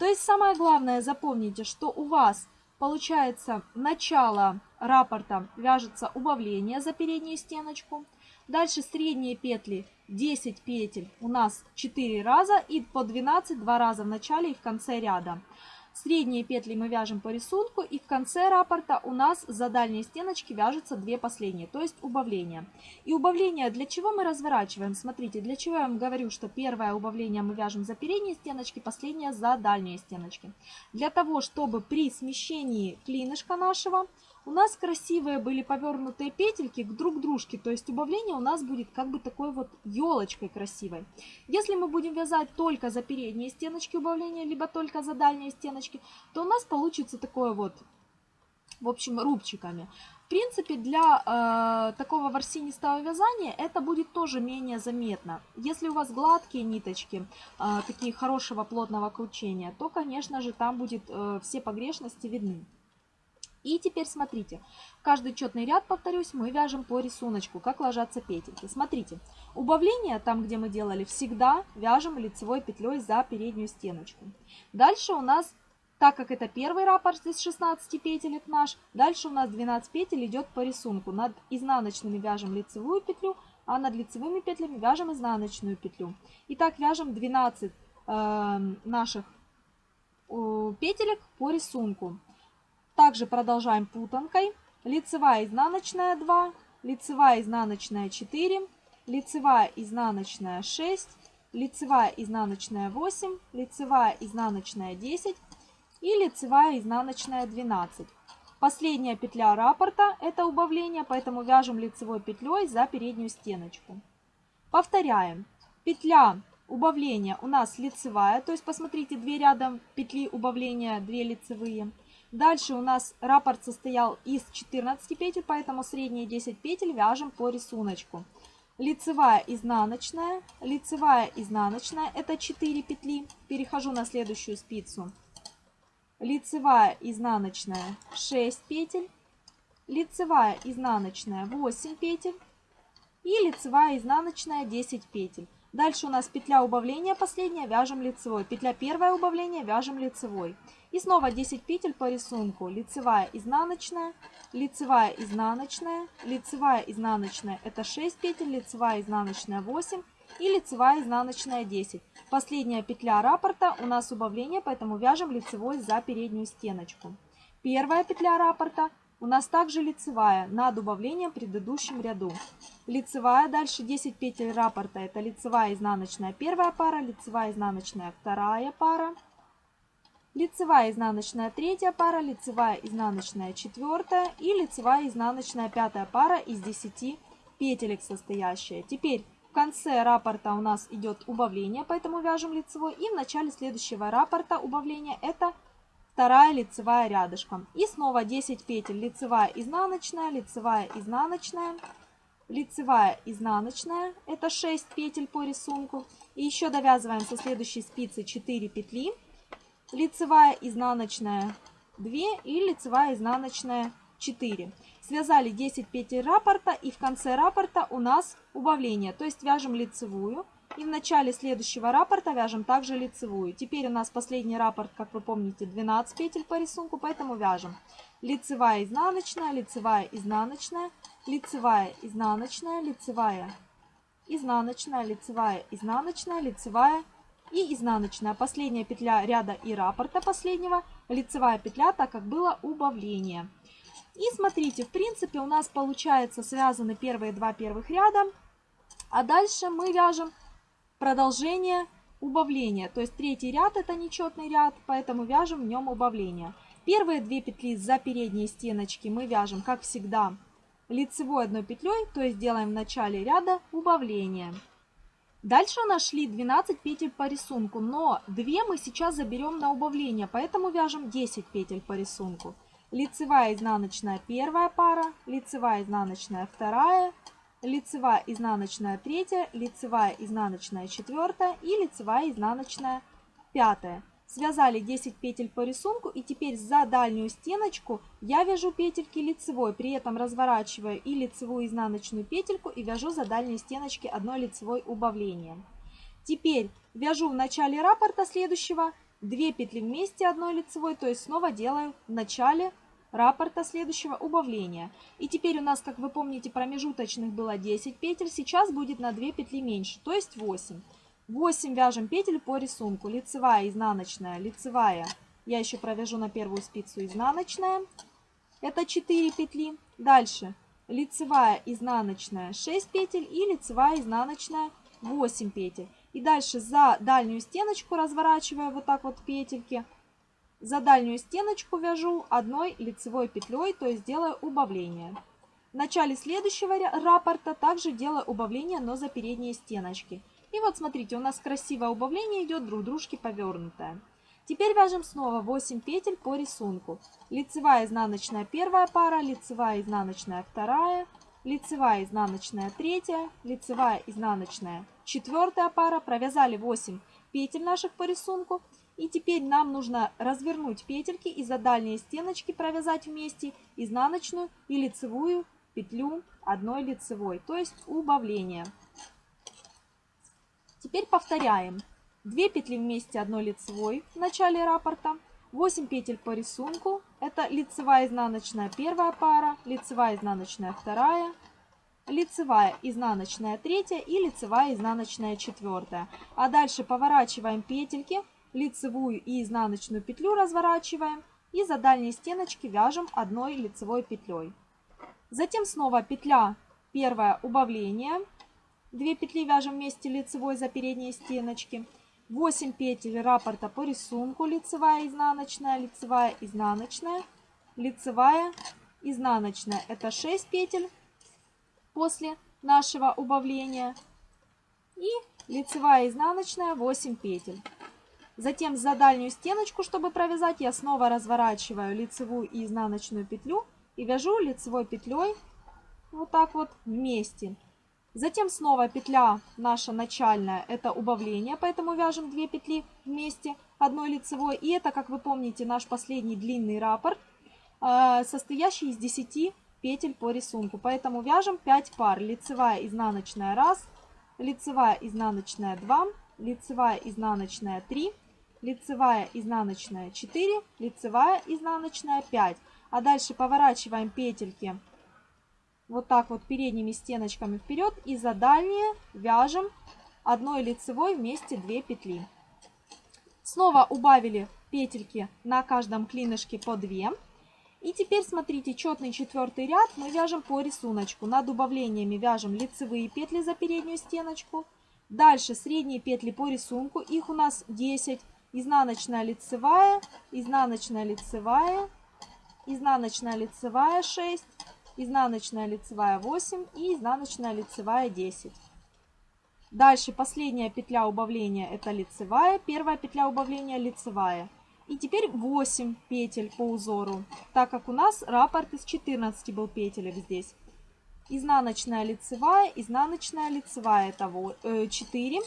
То есть самое главное запомните, что у вас получается начало раппорта вяжется убавление за переднюю стеночку. Дальше средние петли 10 петель у нас 4 раза и по 12 два раза в начале и в конце ряда. Средние петли мы вяжем по рисунку и в конце раппорта у нас за дальние стеночки вяжутся две последние, то есть убавление. И убавление для чего мы разворачиваем? Смотрите, для чего я вам говорю, что первое убавление мы вяжем за передние стеночки, последнее за дальние стеночки. Для того, чтобы при смещении клинышка нашего у нас красивые были повернутые петельки к друг дружке, то есть убавление у нас будет как бы такой вот елочкой красивой. Если мы будем вязать только за передние стеночки убавления, либо только за дальние стеночки, то у нас получится такое вот, в общем, рубчиками. В принципе, для э, такого ворсинистого вязания это будет тоже менее заметно. Если у вас гладкие ниточки, э, такие хорошего плотного кручения, то, конечно же, там будет э, все погрешности видны. И теперь смотрите, каждый четный ряд, повторюсь, мы вяжем по рисунку, как ложатся петельки. Смотрите, убавление, там где мы делали, всегда вяжем лицевой петлей за переднюю стеночку. Дальше у нас, так как это первый раппорт из 16 петелек наш, дальше у нас 12 петель идет по рисунку. Над изнаночными вяжем лицевую петлю, а над лицевыми петлями вяжем изнаночную петлю. Итак, вяжем 12 э, наших э, петелек по рисунку. Также продолжаем путанкой. Лицевая, изнаночная 2, лицевая, изнаночная 4, лицевая, изнаночная 6, лицевая, изнаночная 8, лицевая, изнаночная 10 и лицевая, изнаночная 12. Последняя петля раппорта – это убавление, поэтому вяжем лицевой петлей за переднюю стеночку. Повторяем. Петля убавления у нас лицевая, то есть посмотрите, две рядом петли убавления, две лицевые. Дальше у нас раппорт состоял из 14 петель, поэтому средние 10 петель вяжем по рисунку. Лицевая, изнаночная, лицевая, изнаночная, это 4 петли. Перехожу на следующую спицу лицевая, изнаночная 6 петель, лицевая, изнаночная 8 петель и лицевая, изнаночная 10 петель. Дальше у нас петля убавления последняя, вяжем лицевой. Петля первая убавления, вяжем лицевой. И снова 10 петель по рисунку. Лицевая, изнаночная, лицевая, изнаночная, лицевая, изнаночная. Это 6 петель, лицевая, изнаночная 8 и лицевая, изнаночная 10. Последняя петля раппорта у нас убавление, поэтому вяжем лицевой за переднюю стеночку. Первая петля раппорта у нас также лицевая над убавлением в предыдущем ряду. Лицевая, дальше 10 петель раппорта, это лицевая, изнаночная первая пара, лицевая, изнаночная вторая пара, лицевая, изнаночная третья пара, лицевая, изнаночная четвертая и лицевая, изнаночная пятая пара из 10 петелек состоящая. Теперь в конце раппорта у нас идет убавление, поэтому вяжем лицевой. И в начале следующего раппорта убавления это вторая лицевая рядышком. И снова 10 петель лицевая, изнаночная, лицевая, изнаночная, лицевая, изнаночная. Это 6 петель по рисунку. И еще довязываем со следующей спицы 4 петли. Лицевая, изнаночная 2 и лицевая, изнаночная 4. Связали 10 петель раппорта и в конце раппорта у нас убавление. То есть вяжем лицевую и в начале следующего раппорта вяжем также лицевую. Теперь у нас последний раппорт, как вы помните, 12 петель по рисунку, поэтому вяжем лицевая, изнаночная, лицевая, изнаночная, лицевая, изнаночная, лицевая, изнаночная, лицевая, изнаночная, лицевая и изнаночная. Последняя петля ряда и раппорта последнего, лицевая петля, так как было убавление. И смотрите, в принципе у нас получается связаны первые два первых ряда, а дальше мы вяжем продолжение убавления. То есть третий ряд это нечетный ряд, поэтому вяжем в нем убавление. Первые две петли за передние стеночки мы вяжем, как всегда, лицевой одной петлей, то есть делаем в начале ряда убавление. Дальше у нас шли 12 петель по рисунку, но 2 мы сейчас заберем на убавление, поэтому вяжем 10 петель по рисунку лицевая изнаночная первая пара, лицевая изнаночная вторая, лицевая изнаночная третья, лицевая изнаночная четвертая и лицевая изнаночная пятая. Связали 10 петель по рисунку и теперь за дальнюю стеночку я вяжу петельки лицевой, при этом разворачиваю и лицевую изнаночную петельку и вяжу за дальние стеночки одной лицевой убавлением. Теперь вяжу в начале раппорта следующего 2 петли вместе одной лицевой, то есть снова делаю в начале раппорта следующего убавления. И теперь у нас, как вы помните, промежуточных было 10 петель, сейчас будет на 2 петли меньше, то есть 8. 8 вяжем петель по рисунку. Лицевая, изнаночная, лицевая. Я еще провяжу на первую спицу изнаночная. Это 4 петли. Дальше лицевая, изнаночная 6 петель и лицевая, изнаночная 8 петель. И дальше за дальнюю стеночку разворачивая вот так вот петельки, за дальнюю стеночку вяжу одной лицевой петлей, то есть делаю убавление. В начале следующего раппорта также делаю убавление, но за передние стеночки. И вот смотрите, у нас красивое убавление идет друг дружке повернутое. Теперь вяжем снова 8 петель по рисунку. Лицевая изнаночная первая пара, лицевая изнаночная вторая, лицевая изнаночная третья, лицевая изнаночная четвертая пара. Провязали 8 петель наших по рисунку. И теперь нам нужно развернуть петельки и за дальние стеночки провязать вместе изнаночную и лицевую петлю одной лицевой, то есть убавление. Теперь повторяем. 2 петли вместе одной лицевой в начале раппорта, 8 петель по рисунку, это лицевая изнаночная первая пара, лицевая изнаночная вторая, лицевая, изнаночная третья и лицевая, изнаночная четвертая. А дальше поворачиваем петельки, лицевую и изнаночную петлю разворачиваем и за дальние стеночки вяжем одной лицевой петлей. Затем снова петля первая убавление, 2 петли вяжем вместе лицевой за передние стеночки. 8 петель раппорта по рисунку, лицевая, изнаночная, лицевая, изнаночная, лицевая, изнаночная. Это 6 петель после нашего убавления. И лицевая, изнаночная 8 петель. Затем за дальнюю стеночку, чтобы провязать, я снова разворачиваю лицевую и изнаночную петлю и вяжу лицевой петлей вот так вот вместе. Затем снова петля наша начальная, это убавление, поэтому вяжем 2 петли вместе одной лицевой. И это, как вы помните, наш последний длинный раппорт, э, состоящий из 10 петель по рисунку. Поэтому вяжем 5 пар. Лицевая, изнаночная 1, лицевая, изнаночная 2, лицевая, изнаночная 3, лицевая, изнаночная 4, лицевая, изнаночная 5. А дальше поворачиваем петельки вот так вот передними стеночками вперед и за дальние вяжем одной лицевой вместе 2 петли. Снова убавили петельки на каждом клинышке по 2. И теперь смотрите, четный четвертый ряд мы вяжем по рисунку. Над убавлениями вяжем лицевые петли за переднюю стеночку. Дальше средние петли по рисунку, их у нас 10. Изнаночная лицевая, изнаночная лицевая, изнаночная лицевая 6, изнаночная лицевая 8 и изнаночная лицевая 10. Дальше последняя петля убавления это лицевая, первая петля убавления лицевая. И теперь 8 петель по узору, так как у нас раппорт из 14 был петелек здесь. Изнаночная лицевая, изнаночная лицевая это 4. Э,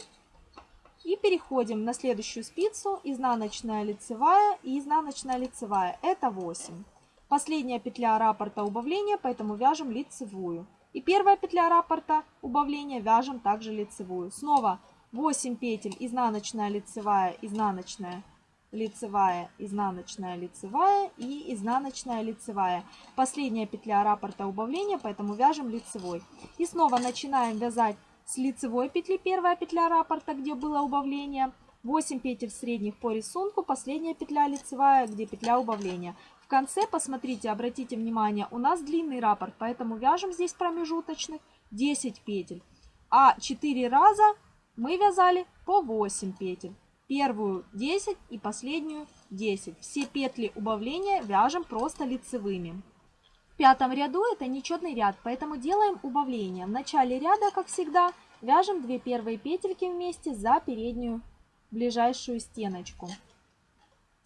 и переходим на следующую спицу, изнаночная лицевая и изнаночная лицевая, это 8. Последняя петля раппорта убавления, поэтому вяжем лицевую. И первая петля раппорта убавления вяжем также лицевую. Снова 8 петель, изнаночная, лицевая, изнаночная, лицевая, изнаночная, лицевая и изнаночная, лицевая. Последняя петля раппорта убавления, поэтому вяжем лицевой. И снова начинаем вязать с лицевой петли, первая петля раппорта, где было убавление. 8 петель средних по рисунку, последняя петля лицевая, где петля убавления. В конце, посмотрите, обратите внимание, у нас длинный раппорт, поэтому вяжем здесь промежуточных 10 петель. А 4 раза мы вязали по 8 петель. Первую 10 и последнюю 10. Все петли убавления вяжем просто лицевыми. В пятом ряду это нечетный ряд, поэтому делаем убавление. В начале ряда, как всегда, вяжем 2 первые петельки вместе за переднюю ближайшую стеночку.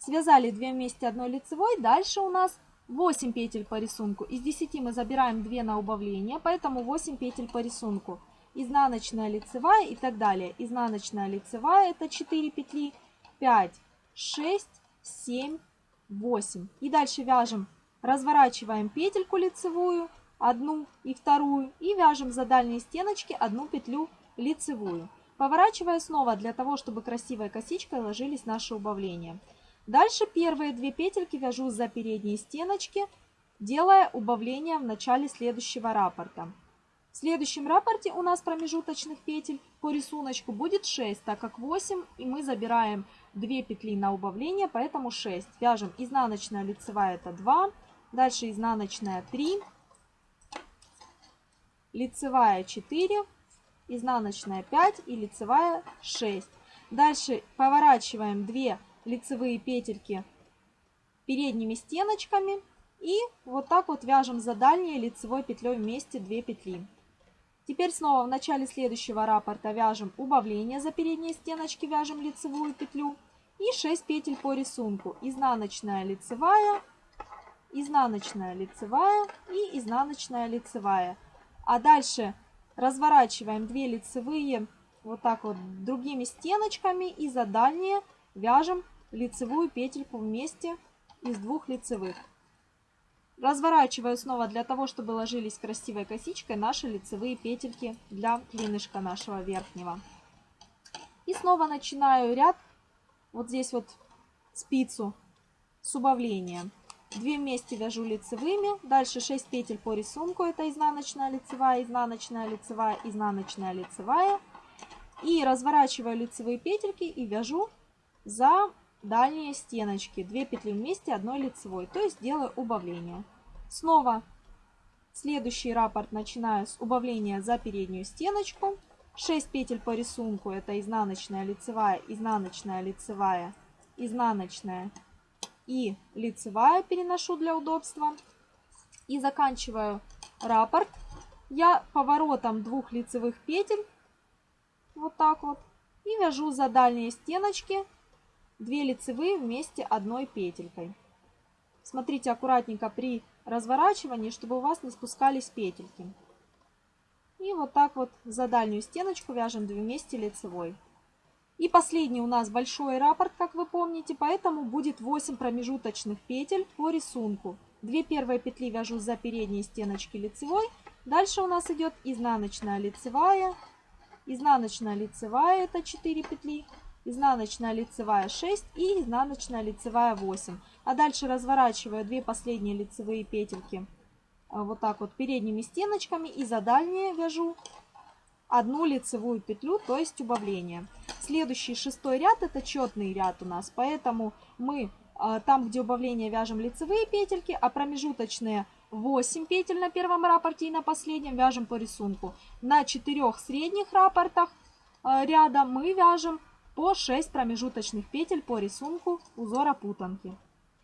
Связали 2 вместе одной лицевой. Дальше у нас 8 петель по рисунку. Из 10 мы забираем 2 на убавление, поэтому 8 петель по рисунку. Изнаночная, лицевая и так далее. Изнаночная, лицевая это 4 петли, 5, 6, 7, 8. И дальше вяжем, разворачиваем петельку лицевую, одну и вторую, и вяжем за дальние стеночки одну петлю лицевую. Поворачивая снова для того, чтобы красивой косичкой ложились наши убавления. Дальше первые две петельки вяжу за передние стеночки, делая убавление в начале следующего раппорта. В следующем раппорте у нас промежуточных петель по рисунку будет 6, так как 8, и мы забираем 2 петли на убавление, поэтому 6. Вяжем изнаночная лицевая это 2, дальше изнаночная 3, лицевая 4, изнаночная 5 и лицевая 6. Дальше поворачиваем 2 лицевые петельки передними стеночками и вот так вот вяжем за дальней лицевой петлей вместе 2 петли. Теперь снова в начале следующего раппорта вяжем убавление за передние стеночки, вяжем лицевую петлю и 6 петель по рисунку. Изнаночная лицевая, изнаночная лицевая и изнаночная лицевая. А дальше разворачиваем 2 лицевые вот так вот другими стеночками и за дальние вяжем лицевую петельку вместе из двух лицевых. Разворачиваю снова для того, чтобы ложились красивой косичкой наши лицевые петельки для клинышка нашего верхнего. И снова начинаю ряд вот здесь вот спицу с убавлением. 2 вместе вяжу лицевыми, дальше 6 петель по рисунку, это изнаночная, лицевая, изнаночная, лицевая, изнаночная, лицевая. И разворачиваю лицевые петельки и вяжу за дальние стеночки. 2 петли вместе, одной лицевой, то есть делаю убавление. Снова следующий раппорт начинаю с убавления за переднюю стеночку. 6 петель по рисунку, это изнаночная, лицевая, изнаночная, лицевая, изнаночная и лицевая переношу для удобства. И заканчиваю раппорт я поворотом двух лицевых петель, вот так вот, и вяжу за дальние стеночки 2 лицевые вместе одной петелькой. Смотрите аккуратненько при разворачивании, чтобы у вас не спускались петельки. И вот так вот за дальнюю стеночку вяжем 2 вместе лицевой. И последний у нас большой раппорт, как вы помните, поэтому будет 8 промежуточных петель по рисунку. Две первые петли вяжу за передние стеночки лицевой. Дальше у нас идет изнаночная лицевая, изнаночная лицевая, это 4 петли, изнаночная лицевая 6 и изнаночная лицевая 8. А дальше разворачиваю 2 последние лицевые петельки а, вот так вот передними стеночками и за дальние вяжу одну лицевую петлю, то есть убавление. Следующий шестой ряд это четный ряд у нас, поэтому мы а, там, где убавление, вяжем лицевые петельки, а промежуточные 8 петель на первом раппорте и на последнем вяжем по рисунку. На четырех средних раппортах а, ряда мы вяжем по 6 промежуточных петель по рисунку узора путанки.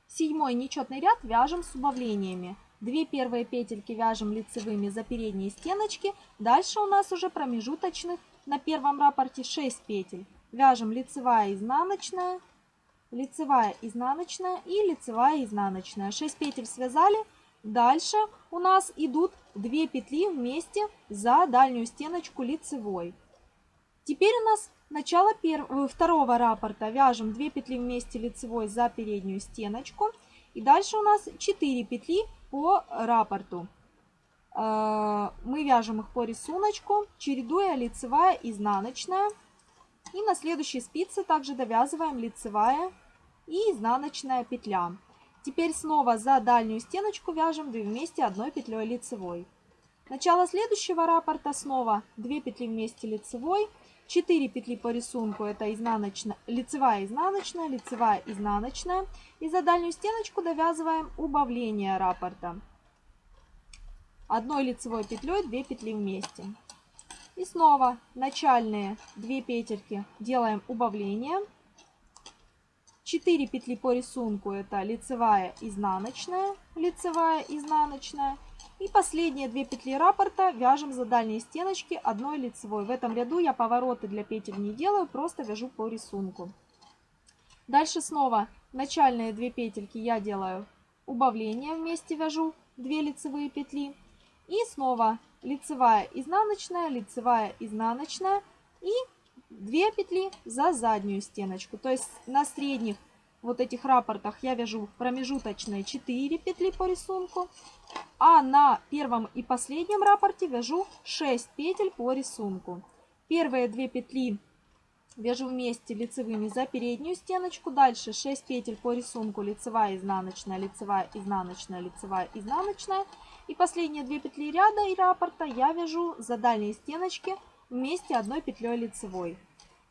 Седьмой нечетный ряд вяжем с убавлениями. Две первые петельки вяжем лицевыми за передние стеночки. Дальше у нас уже промежуточных на первом раппорте 6 петель. Вяжем лицевая, изнаночная, лицевая, изнаночная и лицевая, изнаночная. 6 петель связали. Дальше у нас идут 2 петли вместе за дальнюю стеночку лицевой. Теперь у нас начало первого, второго раппорта. Вяжем 2 петли вместе лицевой за переднюю стеночку. И дальше у нас 4 петли по рапорту. Э, мы вяжем их по рисунку, чередуя лицевая, изнаночная. И на следующей спице также довязываем лицевая и изнаночная петля. Теперь снова за дальнюю стеночку вяжем 2 вместе одной петлей лицевой. Начало следующего раппорта снова 2 петли вместе лицевой, 4 петли по рисунку, это изнаночная, лицевая, изнаночная, лицевая, изнаночная. И за дальнюю стеночку довязываем убавление раппорта. Одной лицевой петлей 2 петли вместе. И снова начальные 2 петельки делаем убавление. 4 петли по рисунку это лицевая, изнаночная, лицевая, изнаночная. И последние две петли раппорта вяжем за дальние стеночки одной лицевой. В этом ряду я повороты для петель не делаю, просто вяжу по рисунку. Дальше снова начальные две петельки я делаю убавление, вместе вяжу 2 лицевые петли. И снова лицевая, изнаночная, лицевая, изнаночная и 2 петли за заднюю стеночку. То есть на средних вот этих рапортах я вяжу промежуточные 4 петли по рисунку, а на первом и последнем рапорте вяжу 6 петель по рисунку. Первые 2 петли вяжу вместе лицевыми за переднюю стеночку, дальше 6 петель по рисунку лицевая, изнаночная, лицевая, изнаночная, лицевая, изнаночная. И последние 2 петли ряда и раппорта я вяжу за дальние стеночки вместе одной петлей лицевой.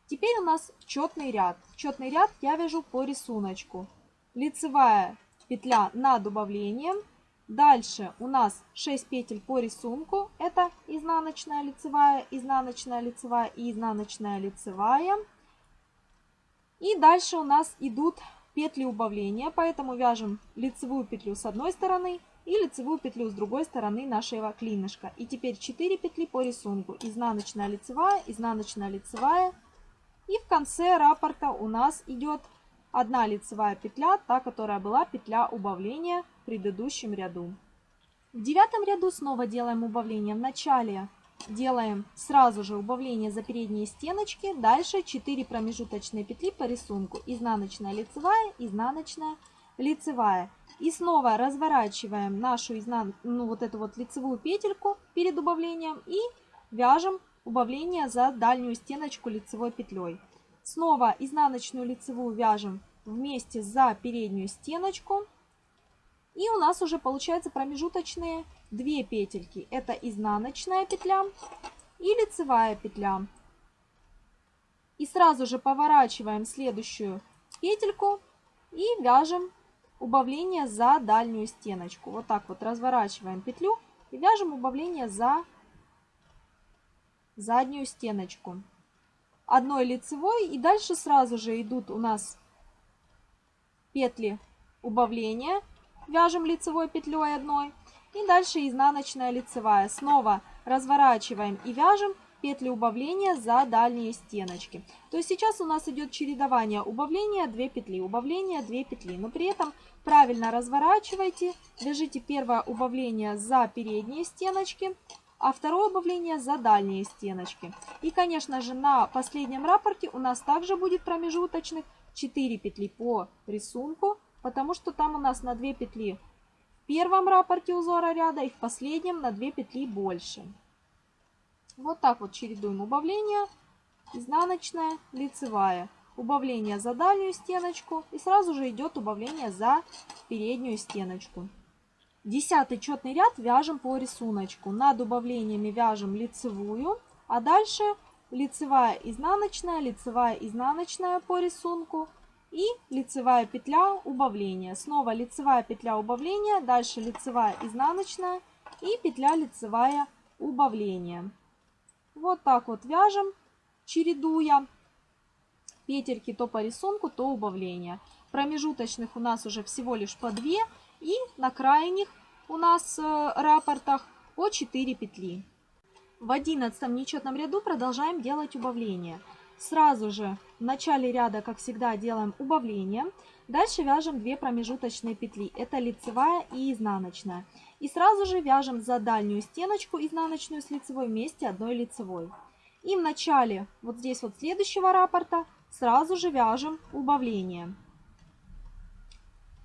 Теперь у нас четный ряд. Четный ряд я вяжу по рисунку. Лицевая петля над убавлением. Дальше у нас 6 петель по рисунку. Это изнаночная лицевая, изнаночная лицевая и изнаночная лицевая. И дальше у нас идут петли убавления, поэтому вяжем лицевую петлю с одной стороны и лицевую петлю с другой стороны нашего клинышка. И теперь 4 петли по рисунку. Изнаночная лицевая, изнаночная лицевая, и в конце раппорта у нас идет одна лицевая петля, та, которая была петля убавления в предыдущем ряду. В девятом ряду снова делаем убавление. В начале делаем сразу же убавление за передние стеночки. Дальше 4 промежуточные петли по рисунку. Изнаночная лицевая, изнаночная лицевая. И снова разворачиваем нашу изнан... ну, вот эту вот лицевую петельку перед убавлением и вяжем убавление за дальнюю стеночку лицевой петлей. Снова изнаночную лицевую вяжем вместе за переднюю стеночку. И у нас уже получается промежуточные две петельки. Это изнаночная петля и лицевая петля. И сразу же поворачиваем следующую петельку и вяжем убавление за дальнюю стеночку. Вот так вот разворачиваем петлю и вяжем убавление за заднюю стеночку. Одной лицевой и дальше сразу же идут у нас петли убавления. Вяжем лицевой петлей одной. И дальше изнаночная лицевая. Снова разворачиваем и вяжем петли убавления за дальние стеночки. То есть сейчас у нас идет чередование убавления 2 петли, убавления 2 петли. Но при этом правильно разворачивайте, вяжите первое убавление за передние стеночки, а второе убавление за дальние стеночки. И, конечно же, на последнем рапорте у нас также будет промежуточных 4 петли по рисунку, потому что там у нас на 2 петли в первом рапорте узора ряда и в последнем на 2 петли больше. Вот так вот чередуем убавление, изнаночная, лицевая. Убавление за дальнюю стеночку и сразу же идет убавление за переднюю стеночку. Десятый четный ряд вяжем по рисунку. Над убавлениями вяжем лицевую, а дальше лицевая изнаночная, лицевая изнаночная по рисунку и лицевая петля убавления. Снова лицевая петля убавления, дальше лицевая изнаночная и петля лицевая убавления. Вот так вот вяжем, чередуя петельки то по рисунку, то убавления. Промежуточных у нас уже всего лишь по 2 и на крайних у нас э, рапортах по 4 петли. В 11 нечетном ряду продолжаем делать убавление. Сразу же в начале ряда, как всегда, делаем убавление. Дальше вяжем 2 промежуточные петли. Это лицевая и изнаночная. И сразу же вяжем за дальнюю стеночку изнаночную с лицевой вместе одной лицевой. И в начале, вот здесь вот следующего раппорта, сразу же вяжем убавление.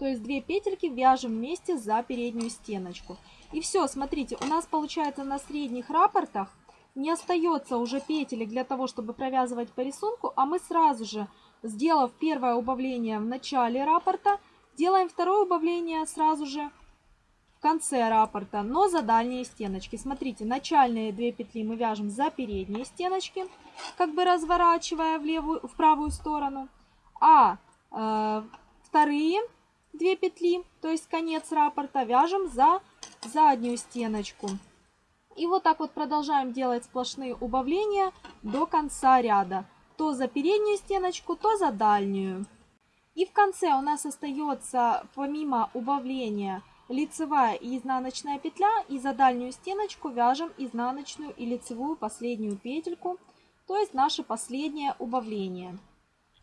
То есть две петельки вяжем вместе за переднюю стеночку. И все, смотрите, у нас получается на средних рапортах не остается уже петелек для того, чтобы провязывать по рисунку, а мы сразу же, сделав первое убавление в начале раппорта, делаем второе убавление сразу же в конце раппорта, но за дальние стеночки. Смотрите, начальные две петли мы вяжем за передние стеночки, как бы разворачивая в, левую, в правую сторону, а э, вторые две петли, то есть конец раппорта, вяжем за заднюю стеночку. И вот так вот продолжаем делать сплошные убавления до конца ряда. То за переднюю стеночку, то за дальнюю. И в конце у нас остается помимо убавления лицевая и изнаночная петля. И за дальнюю стеночку вяжем изнаночную и лицевую последнюю петельку. То есть наше последнее убавление.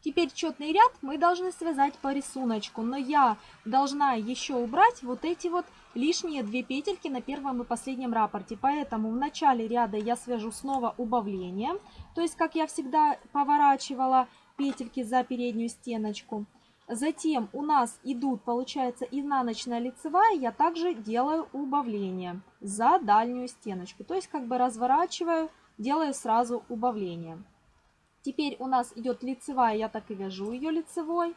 Теперь четный ряд мы должны связать по рисунку, но я должна еще убрать вот эти вот лишние две петельки на первом и последнем рапорте. Поэтому в начале ряда я свяжу снова убавление, то есть как я всегда поворачивала петельки за переднюю стеночку. Затем у нас идут, получается, изнаночная лицевая, я также делаю убавление за дальнюю стеночку. То есть как бы разворачиваю, делаю сразу убавление. Теперь у нас идет лицевая, я так и вяжу ее лицевой.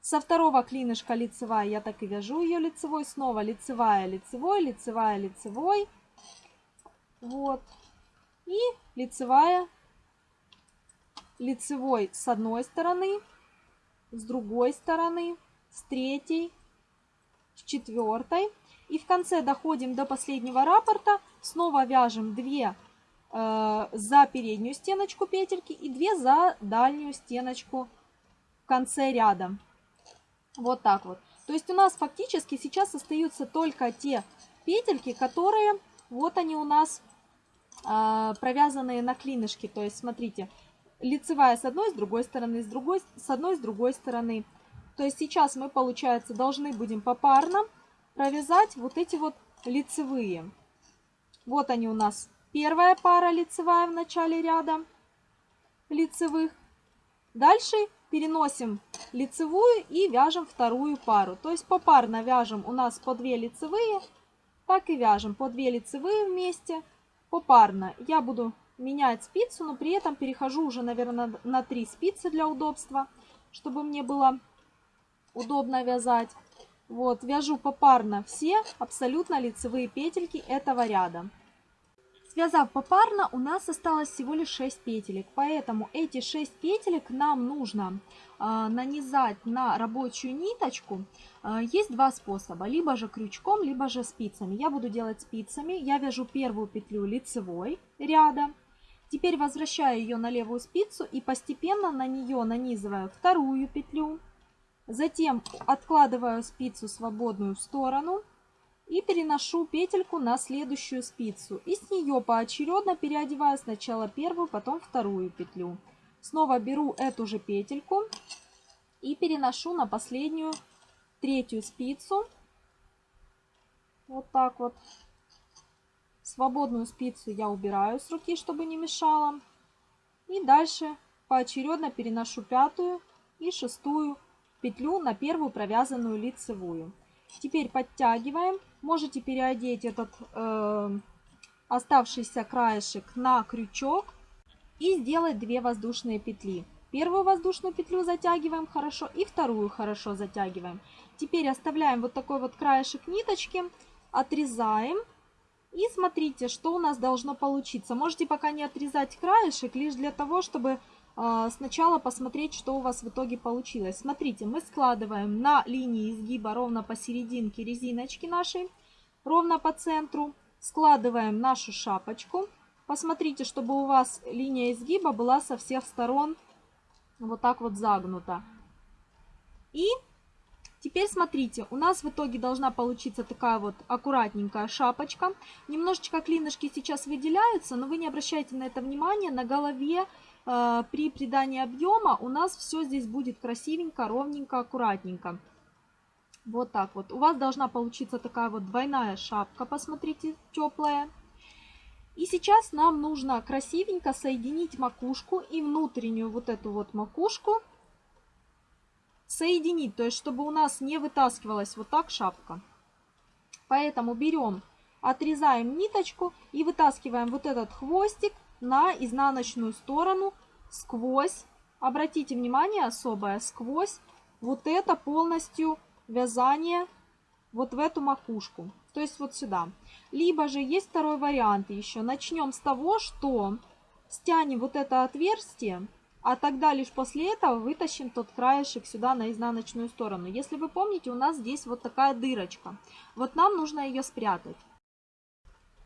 Со второго клинышка лицевая, я так и вяжу ее лицевой. Снова лицевая, лицевой, лицевая, лицевой. Вот. И лицевая, лицевой с одной стороны, с другой стороны, с третьей, с четвертой. И в конце доходим до последнего раппорта. Снова вяжем 2 э, за переднюю стеночку петельки и 2 за дальнюю стеночку в конце ряда. Вот так вот. То есть у нас фактически сейчас остаются только те петельки, которые вот они у нас э, провязанные на клинышке. То есть смотрите, лицевая с одной, с другой стороны, с другой, с одной, с другой стороны. То есть сейчас мы, получается, должны будем попарно провязать вот эти вот лицевые. Вот они у нас Первая пара лицевая в начале ряда лицевых. Дальше переносим лицевую и вяжем вторую пару. То есть попарно вяжем у нас по 2 лицевые, так и вяжем по 2 лицевые вместе попарно. Я буду менять спицу, но при этом перехожу уже, наверное, на 3 спицы для удобства, чтобы мне было удобно вязать. Вот, вяжу попарно все абсолютно лицевые петельки этого ряда. Связав попарно, у нас осталось всего лишь 6 петелек, поэтому эти 6 петелек нам нужно э, нанизать на рабочую ниточку. Э, есть два способа, либо же крючком, либо же спицами. Я буду делать спицами, я вяжу первую петлю лицевой ряда, теперь возвращаю ее на левую спицу и постепенно на нее нанизываю вторую петлю, затем откладываю спицу свободную в сторону и переношу петельку на следующую спицу. И с нее поочередно переодеваю сначала первую, потом вторую петлю. Снова беру эту же петельку и переношу на последнюю третью спицу. Вот так вот. Свободную спицу я убираю с руки, чтобы не мешала. И дальше поочередно переношу пятую и шестую петлю на первую провязанную лицевую. Теперь подтягиваем. Можете переодеть этот э, оставшийся краешек на крючок и сделать 2 воздушные петли. Первую воздушную петлю затягиваем хорошо и вторую хорошо затягиваем. Теперь оставляем вот такой вот краешек ниточки, отрезаем. И смотрите, что у нас должно получиться. Можете пока не отрезать краешек, лишь для того, чтобы сначала посмотреть, что у вас в итоге получилось. Смотрите, мы складываем на линии изгиба ровно посерединке резиночки нашей, ровно по центру. Складываем нашу шапочку. Посмотрите, чтобы у вас линия изгиба была со всех сторон вот так вот загнута. И теперь смотрите, у нас в итоге должна получиться такая вот аккуратненькая шапочка. Немножечко клинышки сейчас выделяются, но вы не обращайте на это внимания. На голове при придании объема у нас все здесь будет красивенько, ровненько, аккуратненько. Вот так вот. У вас должна получиться такая вот двойная шапка, посмотрите, теплая. И сейчас нам нужно красивенько соединить макушку и внутреннюю вот эту вот макушку соединить, то есть чтобы у нас не вытаскивалась вот так шапка. Поэтому берем, отрезаем ниточку и вытаскиваем вот этот хвостик на изнаночную сторону сквозь, обратите внимание особое, сквозь вот это полностью вязание вот в эту макушку, то есть вот сюда. Либо же есть второй вариант еще. Начнем с того, что стянем вот это отверстие, а тогда лишь после этого вытащим тот краешек сюда на изнаночную сторону. Если вы помните, у нас здесь вот такая дырочка. Вот нам нужно ее спрятать.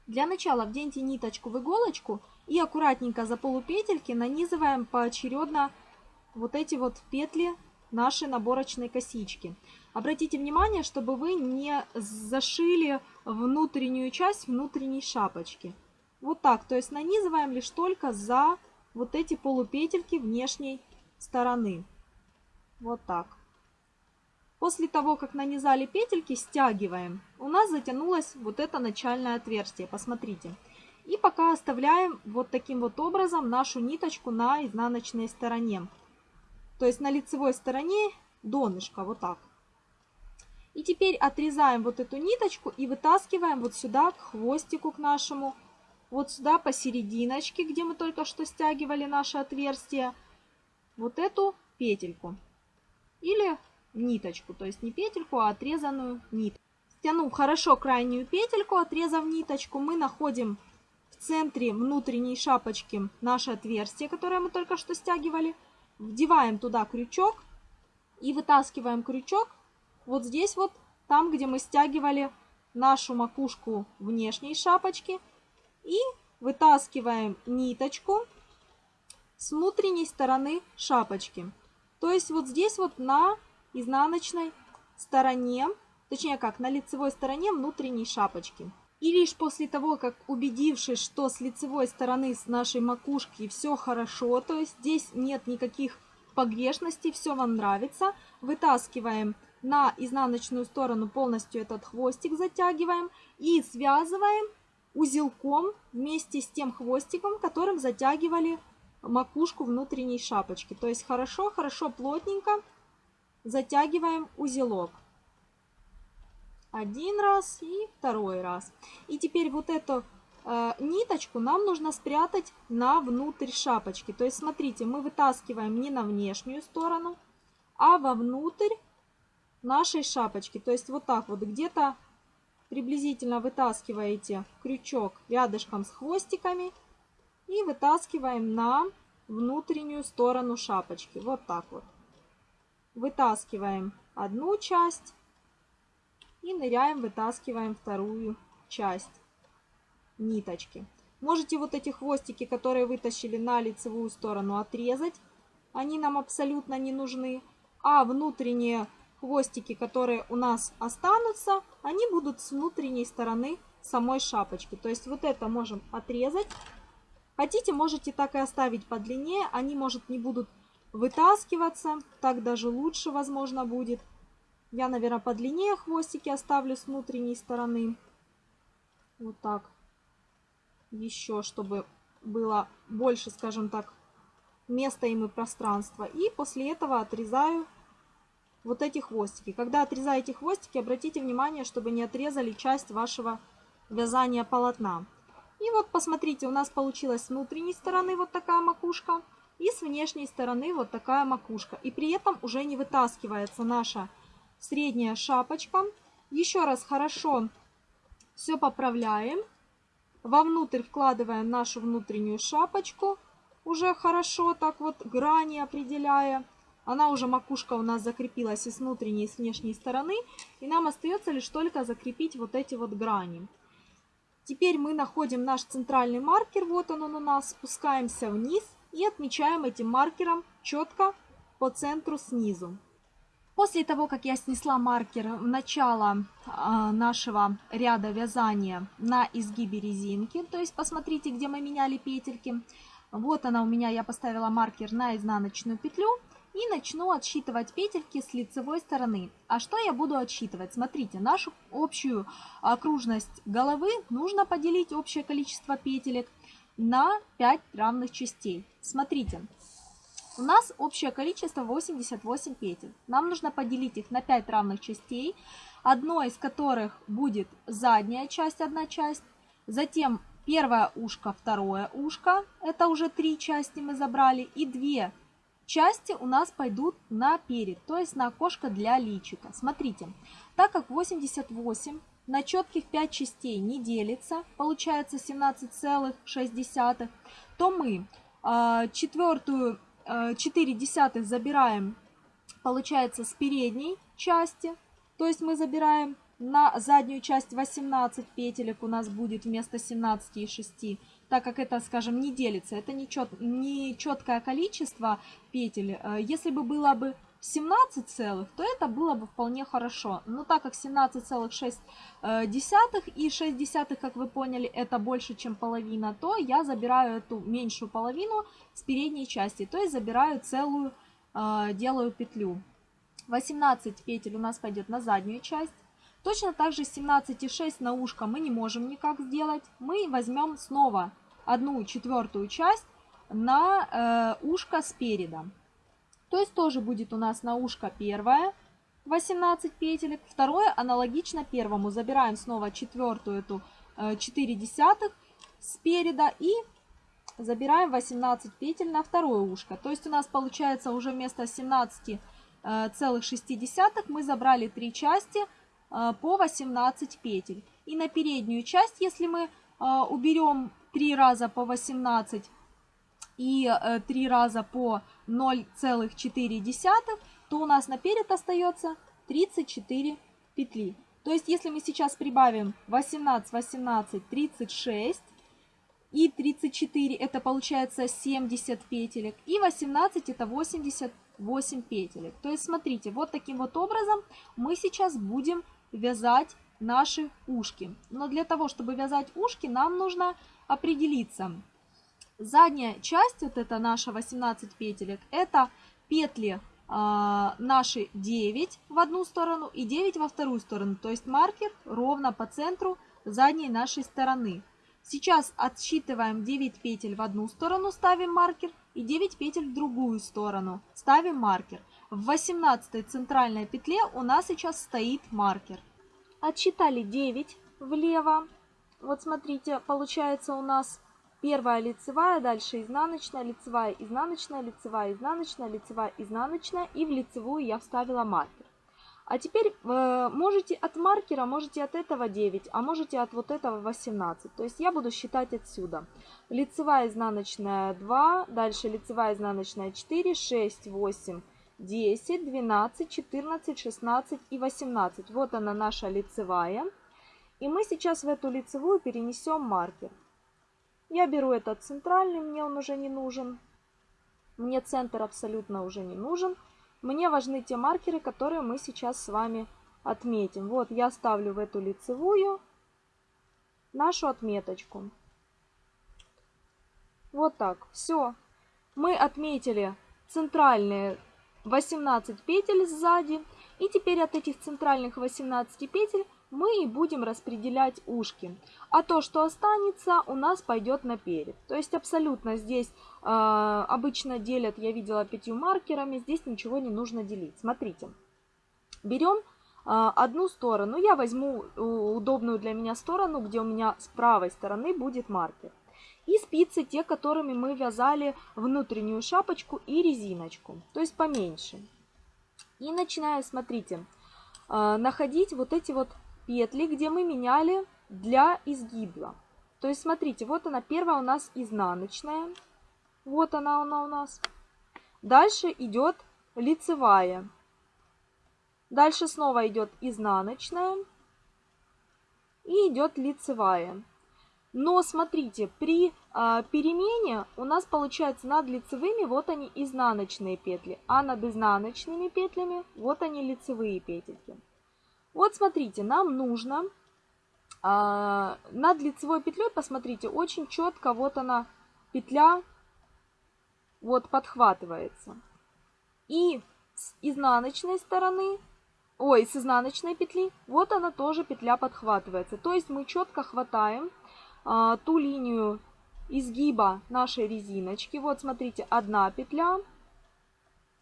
Для начала вденьте ниточку в иголочку и аккуратненько за полупетельки нанизываем поочередно вот эти вот петли нашей наборочной косички. Обратите внимание, чтобы вы не зашили внутреннюю часть внутренней шапочки. Вот так, то есть нанизываем лишь только за вот эти полупетельки внешней стороны. Вот так. После того, как нанизали петельки, стягиваем. У нас затянулось вот это начальное отверстие. Посмотрите. И пока оставляем вот таким вот образом нашу ниточку на изнаночной стороне. То есть на лицевой стороне донышка, вот так. И теперь отрезаем вот эту ниточку и вытаскиваем вот сюда к хвостику к нашему. Вот сюда посерединочке, где мы только что стягивали наше отверстие. Вот эту петельку. Или ниточку, то есть не петельку, а отрезанную нитку. Стянув хорошо крайнюю петельку, отрезав ниточку, мы находим в центре внутренней шапочки наше отверстие, которое мы только что стягивали. Вдеваем туда крючок и вытаскиваем крючок вот здесь вот, там, где мы стягивали нашу макушку внешней шапочки. И вытаскиваем ниточку с внутренней стороны шапочки. То есть вот здесь вот на изнаночной стороне, точнее как, на лицевой стороне внутренней шапочки. И лишь после того, как убедившись, что с лицевой стороны с нашей макушки все хорошо, то есть здесь нет никаких погрешностей, все вам нравится, вытаскиваем на изнаночную сторону полностью этот хвостик, затягиваем и связываем узелком вместе с тем хвостиком, которым затягивали макушку внутренней шапочки. То есть хорошо-хорошо плотненько затягиваем узелок. Один раз и второй раз. И теперь вот эту э, ниточку нам нужно спрятать на внутрь шапочки. То есть смотрите, мы вытаскиваем не на внешнюю сторону, а вовнутрь нашей шапочки. То есть вот так вот где-то приблизительно вытаскиваете крючок рядышком с хвостиками и вытаскиваем на внутреннюю сторону шапочки. Вот так вот. Вытаскиваем одну часть и ныряем, вытаскиваем вторую часть ниточки. Можете вот эти хвостики, которые вытащили на лицевую сторону, отрезать. Они нам абсолютно не нужны. А внутренние хвостики, которые у нас останутся, они будут с внутренней стороны самой шапочки. То есть вот это можем отрезать. Хотите, можете так и оставить подлиннее. Они, может, не будут вытаскиваться. Так даже лучше, возможно, будет. Я, наверное, подлиннее хвостики оставлю с внутренней стороны. Вот так. Еще, чтобы было больше, скажем так, места им и пространства. И после этого отрезаю вот эти хвостики. Когда отрезаете хвостики, обратите внимание, чтобы не отрезали часть вашего вязания полотна. И вот посмотрите, у нас получилась с внутренней стороны вот такая макушка и с внешней стороны вот такая макушка. И при этом уже не вытаскивается наша средняя шапочка. Еще раз хорошо все поправляем. Вовнутрь вкладываем нашу внутреннюю шапочку. Уже хорошо так вот грани определяя. Она уже макушка у нас закрепилась и с внутренней, и с внешней стороны. И нам остается лишь только закрепить вот эти вот грани. Теперь мы находим наш центральный маркер. Вот он, он у нас. Спускаемся вниз и отмечаем этим маркером четко по центру снизу. После того, как я снесла маркер в начало э, нашего ряда вязания на изгибе резинки, то есть посмотрите, где мы меняли петельки, вот она у меня, я поставила маркер на изнаночную петлю и начну отсчитывать петельки с лицевой стороны. А что я буду отсчитывать? Смотрите, нашу общую окружность головы нужно поделить общее количество петелек на 5 равных частей. Смотрите, у нас общее количество 88 петель. Нам нужно поделить их на 5 равных частей, одной из которых будет задняя часть, одна часть, затем первое ушко, второе ушко, это уже три части мы забрали, и две части у нас пойдут на перед, то есть на окошко для личика. Смотрите, так как 88 на четких 5 частей не делится, получается 17,6, то мы э, четвертую 4 э, десятых забираем, получается, с передней части. То есть мы забираем на заднюю часть 18 петелек у нас будет вместо 17 и 6, так как это, скажем, не делится. Это не, чет, не четкое количество петель. Э, если бы было бы 17 целых, то это было бы вполне хорошо. Но так как 17,6 э, и 6 десятых, как вы поняли, это больше, чем половина, то я забираю эту меньшую половину с передней части. То есть забираю целую, э, делаю петлю. 18 петель у нас пойдет на заднюю часть. Точно так же 17,6 на ушко мы не можем никак сделать. Мы возьмем снова одну четвертую часть на э, ушко спереда. То есть тоже будет у нас на ушко первое 18 петелек, второе аналогично первому. Забираем снова четвертую эту 4 э, десятых спереда и забираем 18 петель на второе ушко. То есть у нас получается уже вместо 17 э, целых 6 десятых мы забрали 3 части э, по 18 петель. И на переднюю часть, если мы уберем 3 раза по 18 и 3 раза по 0,4, то у нас наперед остается 34 петли. То есть, если мы сейчас прибавим 18, 18, 36 и 34, это получается 70 петелек, и 18 это 88 петелек. То есть, смотрите, вот таким вот образом мы сейчас будем вязать наши ушки. Но для того, чтобы вязать ушки, нам нужно определиться, Задняя часть, вот это наша 18 петелек, это петли э, наши 9 в одну сторону и 9 во вторую сторону. То есть маркер ровно по центру задней нашей стороны. Сейчас отсчитываем 9 петель в одну сторону, ставим маркер, и 9 петель в другую сторону, ставим маркер. В 18 центральной петле у нас сейчас стоит маркер. Отсчитали 9 влево. Вот смотрите, получается у нас Первая лицевая, дальше изнаночная, лицевая, изнаночная, лицевая, изнаночная, лицевая, изнаночная. И в лицевую я вставила маркер. А теперь э, можете от маркера, можете от этого 9, а можете от вот этого 18. То есть я буду считать отсюда. Лицевая изнаночная 2, дальше лицевая изнаночная 4, 6, 8, 10, 12, 14, 16 и 18. Вот она наша лицевая. И мы сейчас в эту лицевую перенесем маркер. Я беру этот центральный, мне он уже не нужен. Мне центр абсолютно уже не нужен. Мне важны те маркеры, которые мы сейчас с вами отметим. Вот я ставлю в эту лицевую нашу отметочку. Вот так. Все. Мы отметили центральные 18 петель сзади. И теперь от этих центральных 18 петель мы и будем распределять ушки. А то, что останется, у нас пойдет наперед. То есть абсолютно здесь э, обычно делят, я видела пятью маркерами, здесь ничего не нужно делить. Смотрите, берем э, одну сторону, я возьму удобную для меня сторону, где у меня с правой стороны будет маркер. И спицы, те, которыми мы вязали внутреннюю шапочку и резиночку, то есть поменьше. И начинаю, смотрите, э, находить вот эти вот петли, где мы меняли для изгиба. То есть, смотрите, вот она, первая у нас изнаночная. Вот она, она у нас. Дальше идет лицевая. Дальше снова идет изнаночная. И идет лицевая. Но смотрите, при э, перемене у нас получается над лицевыми вот они изнаночные петли, а над изнаночными петлями вот они лицевые петельки. Вот смотрите, нам нужно а, над лицевой петлей, посмотрите, очень четко вот она, петля, вот подхватывается. И с изнаночной стороны, ой, с изнаночной петли, вот она тоже петля подхватывается. То есть мы четко хватаем а, ту линию изгиба нашей резиночки. Вот смотрите, одна петля,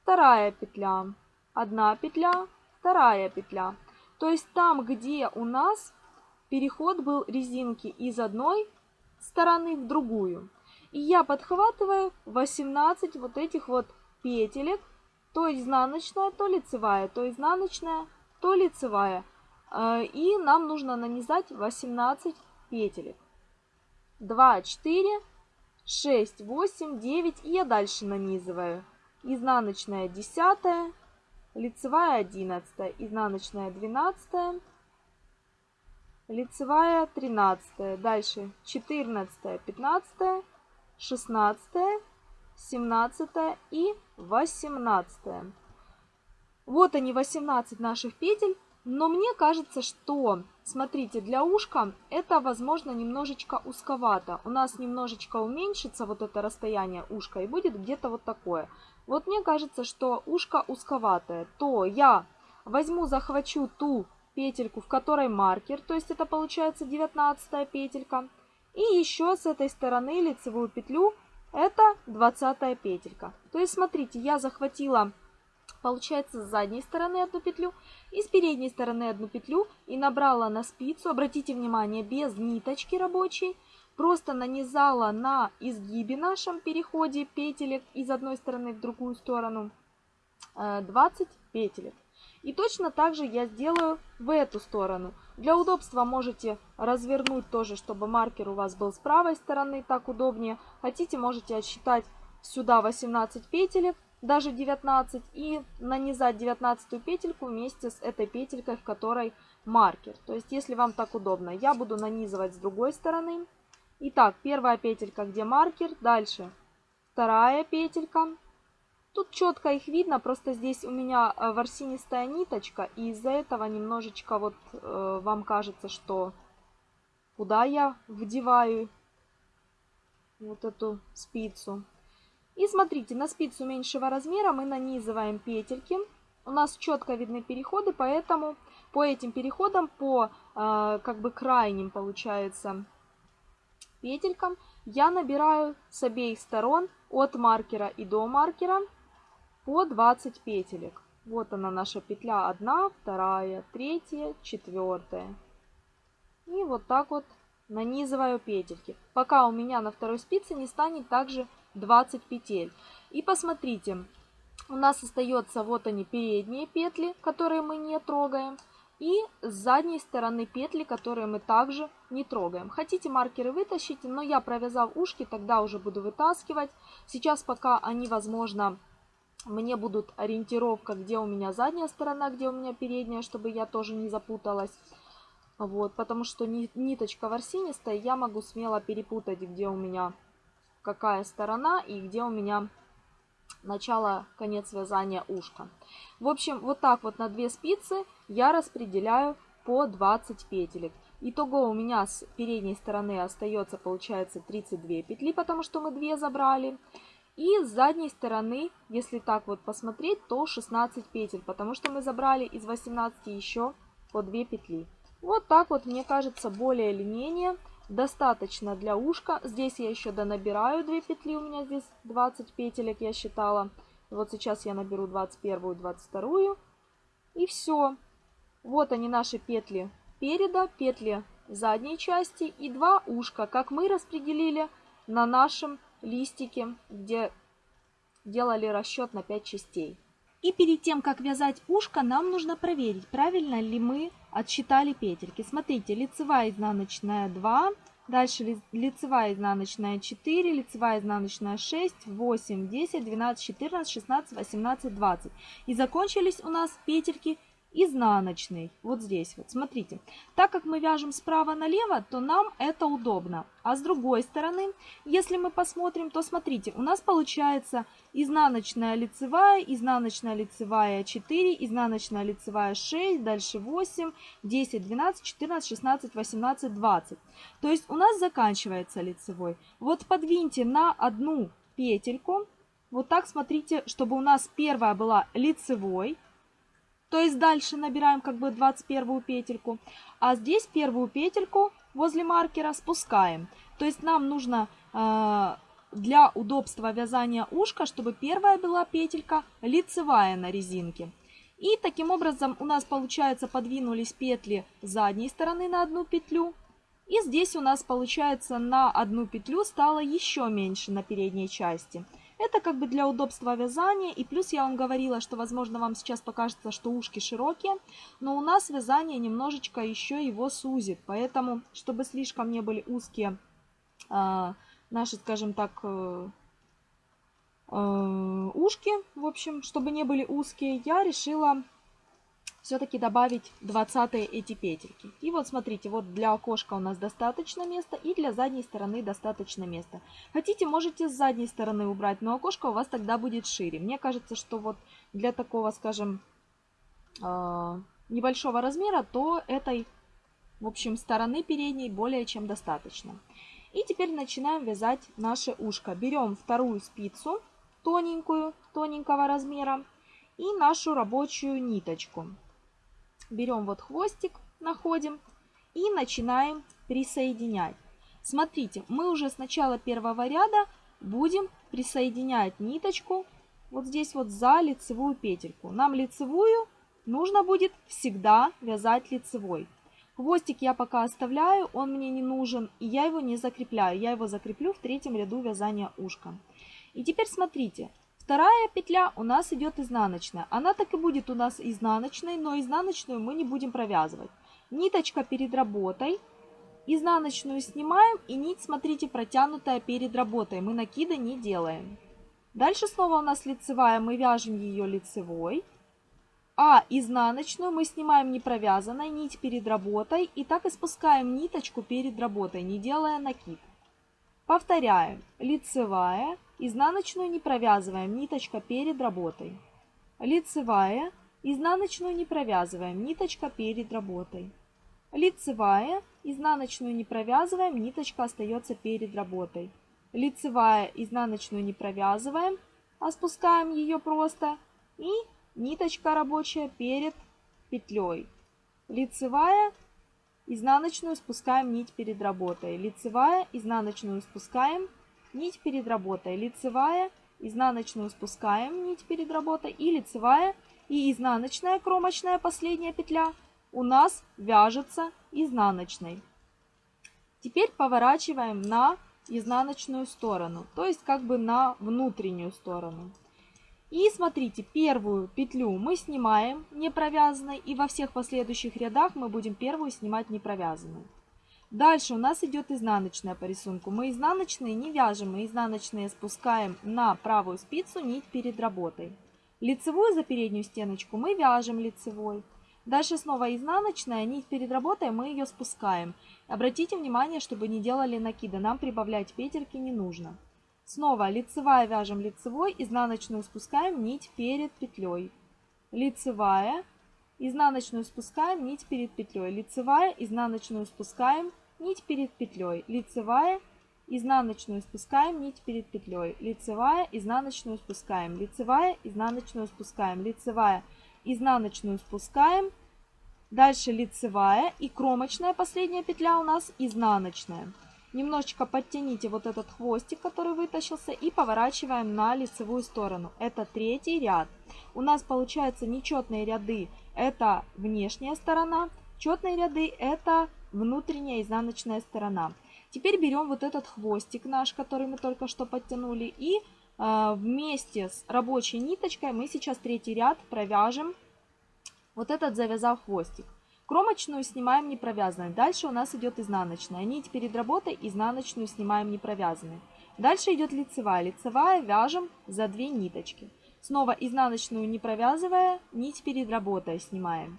вторая петля, одна петля, вторая петля. То есть там, где у нас переход был резинки из одной стороны в другую. И я подхватываю 18 вот этих вот петелек, то изнаночная, то лицевая, то изнаночная, то лицевая. Э, и нам нужно нанизать 18 петелек. 2, 4, 6, 8, 9. И я дальше нанизываю. Изнаночная 10, лицевая 11, изнаночная 12, лицевая 13, дальше 14, 15, 16, 17 и 18. Вот они 18 наших петель, но мне кажется, что, смотрите, для ушка это, возможно, немножечко узковато. У нас немножечко уменьшится вот это расстояние ушка и будет где-то вот такое. Вот мне кажется, что ушко узковатое, то я возьму, захвачу ту петельку, в которой маркер, то есть это получается 19 петелька. И еще с этой стороны лицевую петлю, это 20 петелька. То есть смотрите, я захватила, получается, с задней стороны одну петлю и с передней стороны одну петлю и набрала на спицу, обратите внимание, без ниточки рабочей, просто нанизала на изгибе нашем переходе петелек из одной стороны в другую сторону 20 э, петелек. И точно так же я сделаю в эту сторону. Для удобства можете развернуть тоже, чтобы маркер у вас был с правой стороны, так удобнее. Хотите, можете отсчитать сюда 18 петелек, даже 19, и нанизать 19 петельку вместе с этой петелькой, в которой маркер. То есть, если вам так удобно, я буду нанизывать с другой стороны. Итак, первая петелька, где маркер, дальше вторая петелька. Тут четко их видно, просто здесь у меня э, ворсинистая ниточка, и из-за этого немножечко вот э, вам кажется, что куда я вдеваю вот эту спицу. И смотрите, на спицу меньшего размера мы нанизываем петельки. У нас четко видны переходы, поэтому по этим переходам, по э, как бы крайним получается петелькам я набираю с обеих сторон от маркера и до маркера по 20 петелек. Вот она наша петля 1, 2, 3, 4. И вот так вот нанизываю петельки, пока у меня на второй спице не станет также 20 петель. И посмотрите, у нас остается вот они передние петли, которые мы не трогаем. И с задней стороны петли, которые мы также не трогаем. Хотите маркеры вытащите, но я провязав ушки, тогда уже буду вытаскивать. Сейчас пока они, возможно, мне будут ориентировка, где у меня задняя сторона, где у меня передняя, чтобы я тоже не запуталась. Вот, потому что ниточка ворсинистая, я могу смело перепутать, где у меня какая сторона и где у меня начало, конец вязания ушка. В общем, вот так вот на две спицы я распределяю по 20 петелек. Итого у меня с передней стороны остается, получается, 32 петли, потому что мы 2 забрали. И с задней стороны, если так вот посмотреть, то 16 петель, потому что мы забрали из 18 еще по 2 петли. Вот так вот, мне кажется, более или менее достаточно для ушка. Здесь я еще донабираю 2 петли, у меня здесь 20 петелек я считала. Вот сейчас я наберу 21, 22 и все. Вот они наши петли переда, петли задней части и два ушка, как мы распределили на нашем листике, где делали расчет на 5 частей. И перед тем, как вязать ушко, нам нужно проверить, правильно ли мы отсчитали петельки. Смотрите, лицевая изнаночная 2, дальше лицевая изнаночная 4, лицевая изнаночная 6, 8, 10, 12, 14, 16, 18, 20. И закончились у нас петельки изнаночный. Вот здесь вот, смотрите. Так как мы вяжем справа налево, то нам это удобно. А с другой стороны, если мы посмотрим, то смотрите, у нас получается изнаночная лицевая, изнаночная лицевая 4, изнаночная лицевая 6, дальше 8, 10, 12, 14, 16, 18, 20. То есть у нас заканчивается лицевой. Вот подвиньте на одну петельку, вот так смотрите, чтобы у нас первая была лицевой, то есть дальше набираем как бы 21 петельку. А здесь первую петельку возле маркера спускаем. То есть нам нужно э, для удобства вязания ушка, чтобы первая была петелька лицевая на резинке. И таким образом у нас получается подвинулись петли задней стороны на одну петлю. И здесь у нас получается на одну петлю стало еще меньше на передней части. Это как бы для удобства вязания. И плюс я вам говорила, что, возможно, вам сейчас покажется, что ушки широкие. Но у нас вязание немножечко еще его сузит. Поэтому, чтобы слишком не были узкие э, наши, скажем так, э, э, ушки, в общем, чтобы не были узкие, я решила все-таки добавить 20 эти петельки. И вот смотрите, вот для окошка у нас достаточно места и для задней стороны достаточно места. Хотите, можете с задней стороны убрать, но окошко у вас тогда будет шире. Мне кажется, что вот для такого, скажем, а, небольшого размера, то этой, в общем, стороны передней более чем достаточно. И теперь начинаем вязать наше ушко. Берем вторую спицу, тоненькую, тоненького размера, и нашу рабочую ниточку берем вот хвостик, находим и начинаем присоединять. Смотрите, мы уже с начала первого ряда будем присоединять ниточку вот здесь вот за лицевую петельку. Нам лицевую нужно будет всегда вязать лицевой. Хвостик я пока оставляю, он мне не нужен, и я его не закрепляю. Я его закреплю в третьем ряду вязания ушка. И теперь смотрите, Вторая петля у нас идет изнаночная. Она так и будет у нас изнаночной, но изнаночную мы не будем провязывать. Ниточка перед работой. Изнаночную снимаем и нить, смотрите, протянутая перед работой. Мы накида не делаем. Дальше снова у нас лицевая, мы вяжем ее лицевой. А изнаночную мы снимаем не провязанной, нить перед работой. И так и спускаем ниточку перед работой, не делая накид. Повторяем. Лицевая, Изнаночную не провязываем, ниточка перед работой. Лицевая, изнаночную не провязываем, ниточка перед работой. Лицевая, изнаночную не провязываем, ниточка остается перед работой. Лицевая, изнаночную не провязываем, а спускаем ее просто. И ниточка рабочая перед петлей. Лицевая, изнаночную спускаем нить перед работой. Лицевая, изнаночную спускаем, нить перед работой, лицевая, изнаночную спускаем, нить перед работой и лицевая, и изнаночная кромочная последняя петля у нас вяжется изнаночной. Теперь поворачиваем на изнаночную сторону, то есть как бы на внутреннюю сторону. И смотрите, первую петлю мы снимаем не провязанной, и во всех последующих рядах мы будем первую снимать не провязанной. Дальше у нас идет изнаночная по рисунку. Мы изнаночные не вяжем, мы изнаночные спускаем на правую спицу нить перед работой. Лицевую за переднюю стеночку мы вяжем лицевой. Дальше снова изнаночная, нить перед работой, мы ее спускаем. Обратите внимание, чтобы не делали накида, нам прибавлять петельки не нужно. Снова лицевая вяжем лицевой, изнаночную спускаем нить перед петлей. Лицевая, изнаночную спускаем нить перед петлей. Лицевая, изнаночную спускаем нить перед петлей. Лицевая, изнаночную спускаем нить перед петлей. Лицевая, изнаночную спускаем. Лицевая, изнаночную спускаем. Лицевая, изнаночную спускаем. Дальше лицевая и кромочная последняя петля у нас изнаночная. Немножечко подтяните вот этот хвостик, который вытащился, и поворачиваем на лицевую сторону. Это третий ряд. У нас получаются нечетные ряды, это внешняя сторона, четные ряды это внутренняя изнаночная сторона. Теперь берем вот этот хвостик наш, который мы только что подтянули, и э, вместе с рабочей ниточкой мы сейчас третий ряд провяжем вот этот завязав хвостик. Кромочную снимаем не провязанной. Дальше у нас идет изнаночная. Нить перед работой изнаночную снимаем не провязанной. Дальше идет лицевая. Лицевая вяжем за две ниточки. Снова изнаночную не провязывая, нить перед работой снимаем.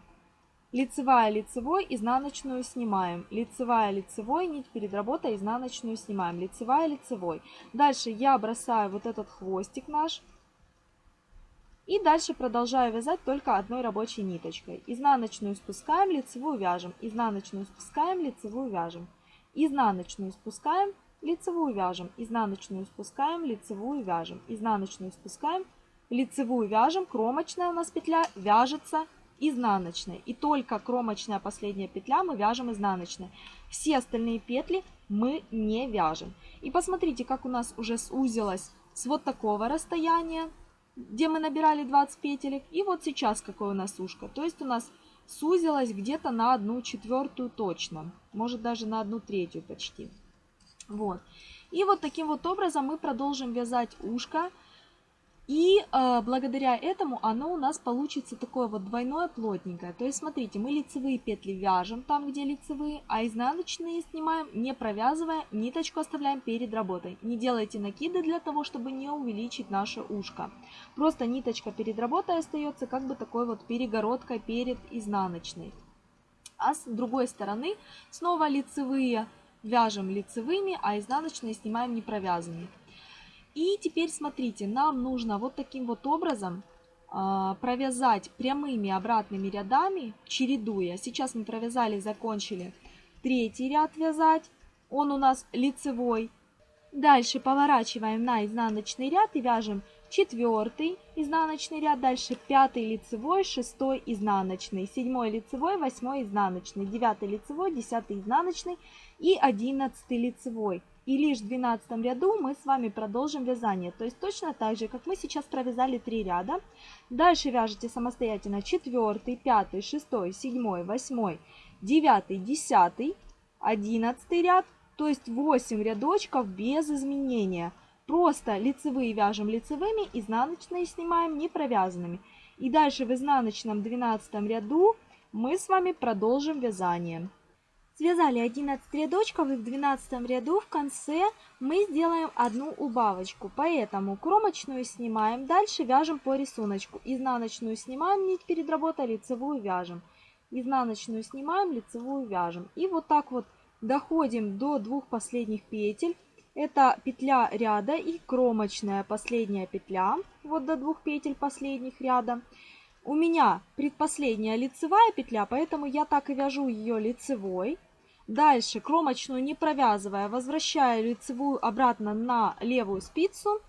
Лицевая, лицевой, изнаночную снимаем. Лицевая, лицевой, нить перед работой, изнаночную снимаем. Лицевая, лицевой. Дальше я бросаю вот этот хвостик наш и дальше продолжаю вязать только одной рабочей ниточкой. Изнаночную спускаем, лицевую вяжем. Изнаночную спускаем, лицевую вяжем. Изнаночную спускаем, лицевую вяжем. Изнаночную спускаем, лицевую вяжем. Изнаночную спускаем, лицевую вяжем. Кромочная у нас петля вяжется изнаночной. И только кромочная последняя петля мы вяжем изнаночной. Все остальные петли мы не вяжем. И посмотрите, как у нас уже сузилось с вот такого расстояния где мы набирали 20 петелек. И вот сейчас какое у нас ушко. То есть у нас сузилось где-то на одну четвертую точно. Может даже на одну третью почти. Вот. И вот таким вот образом мы продолжим вязать ушко. И э, благодаря этому оно у нас получится такое вот двойное плотненькое. То есть смотрите, мы лицевые петли вяжем там, где лицевые, а изнаночные снимаем, не провязывая, ниточку оставляем перед работой. Не делайте накиды для того, чтобы не увеличить наше ушко. Просто ниточка перед работой остается как бы такой вот перегородкой перед изнаночной. А с другой стороны снова лицевые вяжем лицевыми, а изнаночные снимаем не провязанными. И теперь смотрите, нам нужно вот таким вот образом э, провязать прямыми обратными рядами, чередуя. Сейчас мы провязали, закончили третий ряд вязать. Он у нас лицевой. Дальше поворачиваем на изнаночный ряд и вяжем четвертый изнаночный ряд, дальше пятый лицевой, шестой изнаночный, седьмой лицевой, восьмой изнаночный, девятый лицевой, десятый изнаночный и одиннадцатый лицевой. И лишь в 12 ряду мы с вами продолжим вязание. То есть точно так же, как мы сейчас провязали 3 ряда. Дальше вяжете самостоятельно 4, 5, 6, 7, 8, 9, 10, 11 ряд. То есть 8 рядочков без изменения. Просто лицевые вяжем лицевыми, изнаночные снимаем не провязанными. И дальше в изнаночном 12 ряду мы с вами продолжим вязание. Связали 11 рядочков и в 12 ряду в конце мы сделаем одну убавочку. Поэтому кромочную снимаем, дальше вяжем по рисунку. Изнаночную снимаем, нить перед работой, лицевую вяжем. Изнаночную снимаем, лицевую вяжем. И вот так вот доходим до двух последних петель. Это петля ряда и кромочная последняя петля. Вот до двух петель последних ряда. У меня предпоследняя лицевая петля, поэтому я так и вяжу ее лицевой. Дальше кромочную не провязывая, возвращаю лицевую обратно на левую спицу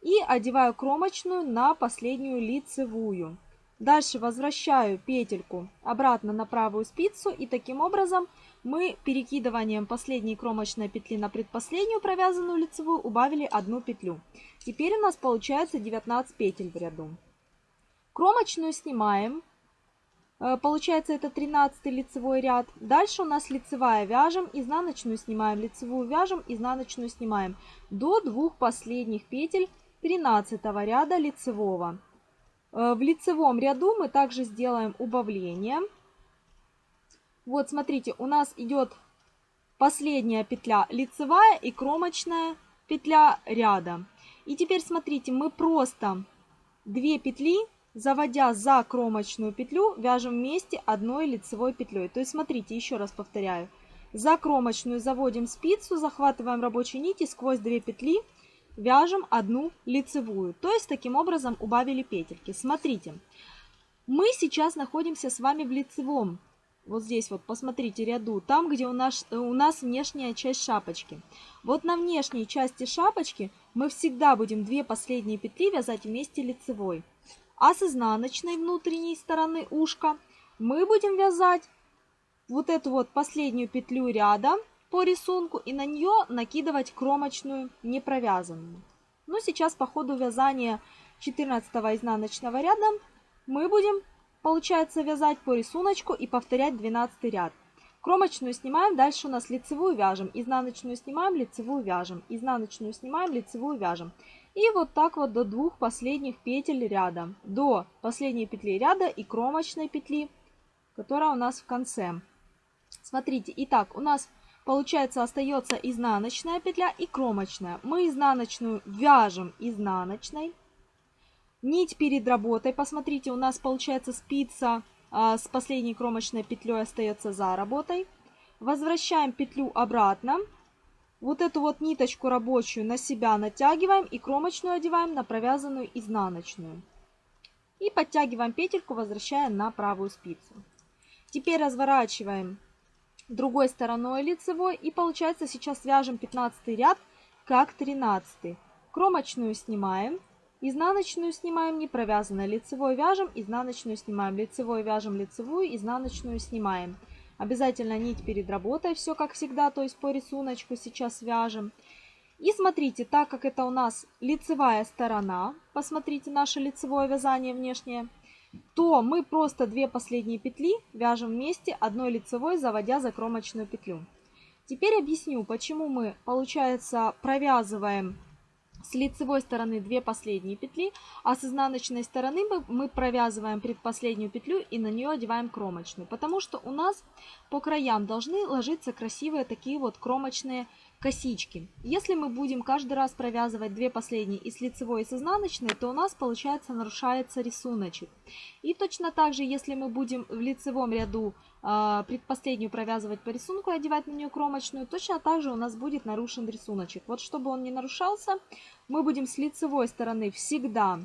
и одеваю кромочную на последнюю лицевую. Дальше возвращаю петельку обратно на правую спицу и таким образом мы перекидыванием последней кромочной петли на предпоследнюю провязанную лицевую убавили одну петлю. Теперь у нас получается 19 петель в ряду. Кромочную снимаем. Э, получается это 13 лицевой ряд. Дальше у нас лицевая вяжем, изнаночную снимаем, лицевую вяжем, изнаночную снимаем. До двух последних петель 13 ряда лицевого. Э, в лицевом ряду мы также сделаем убавление. Вот, смотрите, у нас идет последняя петля лицевая и кромочная петля ряда. И теперь смотрите, мы просто две петли, заводя за кромочную петлю, вяжем вместе одной лицевой петлей. То есть смотрите, еще раз повторяю. За кромочную заводим спицу, захватываем рабочую нить и сквозь две петли вяжем одну лицевую. То есть таким образом убавили петельки. Смотрите, мы сейчас находимся с вами в лицевом вот здесь вот, посмотрите, ряду, там, где у нас, у нас внешняя часть шапочки. Вот на внешней части шапочки мы всегда будем две последние петли вязать вместе лицевой. А с изнаночной внутренней стороны ушка мы будем вязать вот эту вот последнюю петлю ряда по рисунку и на нее накидывать кромочную не провязанную. Но ну, сейчас по ходу вязания 14 изнаночного ряда мы будем Получается вязать по рисунку и повторять 12 ряд. Кромочную снимаем, дальше у нас лицевую вяжем, изнаночную снимаем, лицевую вяжем, изнаночную снимаем, лицевую вяжем. И вот так вот до двух последних петель ряда, до последней петли ряда и кромочной петли, которая у нас в конце. Смотрите, итак, у нас получается остается изнаночная петля и кромочная. Мы изнаночную вяжем изнаночной, Нить перед работой, посмотрите, у нас получается спица а, с последней кромочной петлей остается за работой. Возвращаем петлю обратно. Вот эту вот ниточку рабочую на себя натягиваем и кромочную одеваем на провязанную изнаночную. И подтягиваем петельку, возвращая на правую спицу. Теперь разворачиваем другой стороной лицевой и получается сейчас свяжем 15 ряд как 13. Кромочную снимаем. Изнаночную снимаем не провязанной, лицевой вяжем, изнаночную снимаем, лицевой вяжем, лицевую, изнаночную снимаем. Обязательно нить перед работой, все как всегда, то есть по рисунку сейчас вяжем. И смотрите, так как это у нас лицевая сторона, посмотрите наше лицевое вязание внешнее, то мы просто две последние петли вяжем вместе одной лицевой, заводя за кромочную петлю. Теперь объясню, почему мы, получается, провязываем с лицевой стороны 2 последние петли, а с изнаночной стороны мы, мы провязываем предпоследнюю петлю и на нее одеваем кромочную, потому что у нас по краям должны ложиться красивые такие вот кромочные косички. Если мы будем каждый раз провязывать две последние и с лицевой, и с изнаночной, то у нас получается нарушается рисуночек. И точно так же, если мы будем в лицевом ряду э, предпоследнюю провязывать по рисунку и одевать на нее кромочную, точно так же у нас будет нарушен рисуночек. Вот чтобы он не нарушался, мы будем с лицевой стороны всегда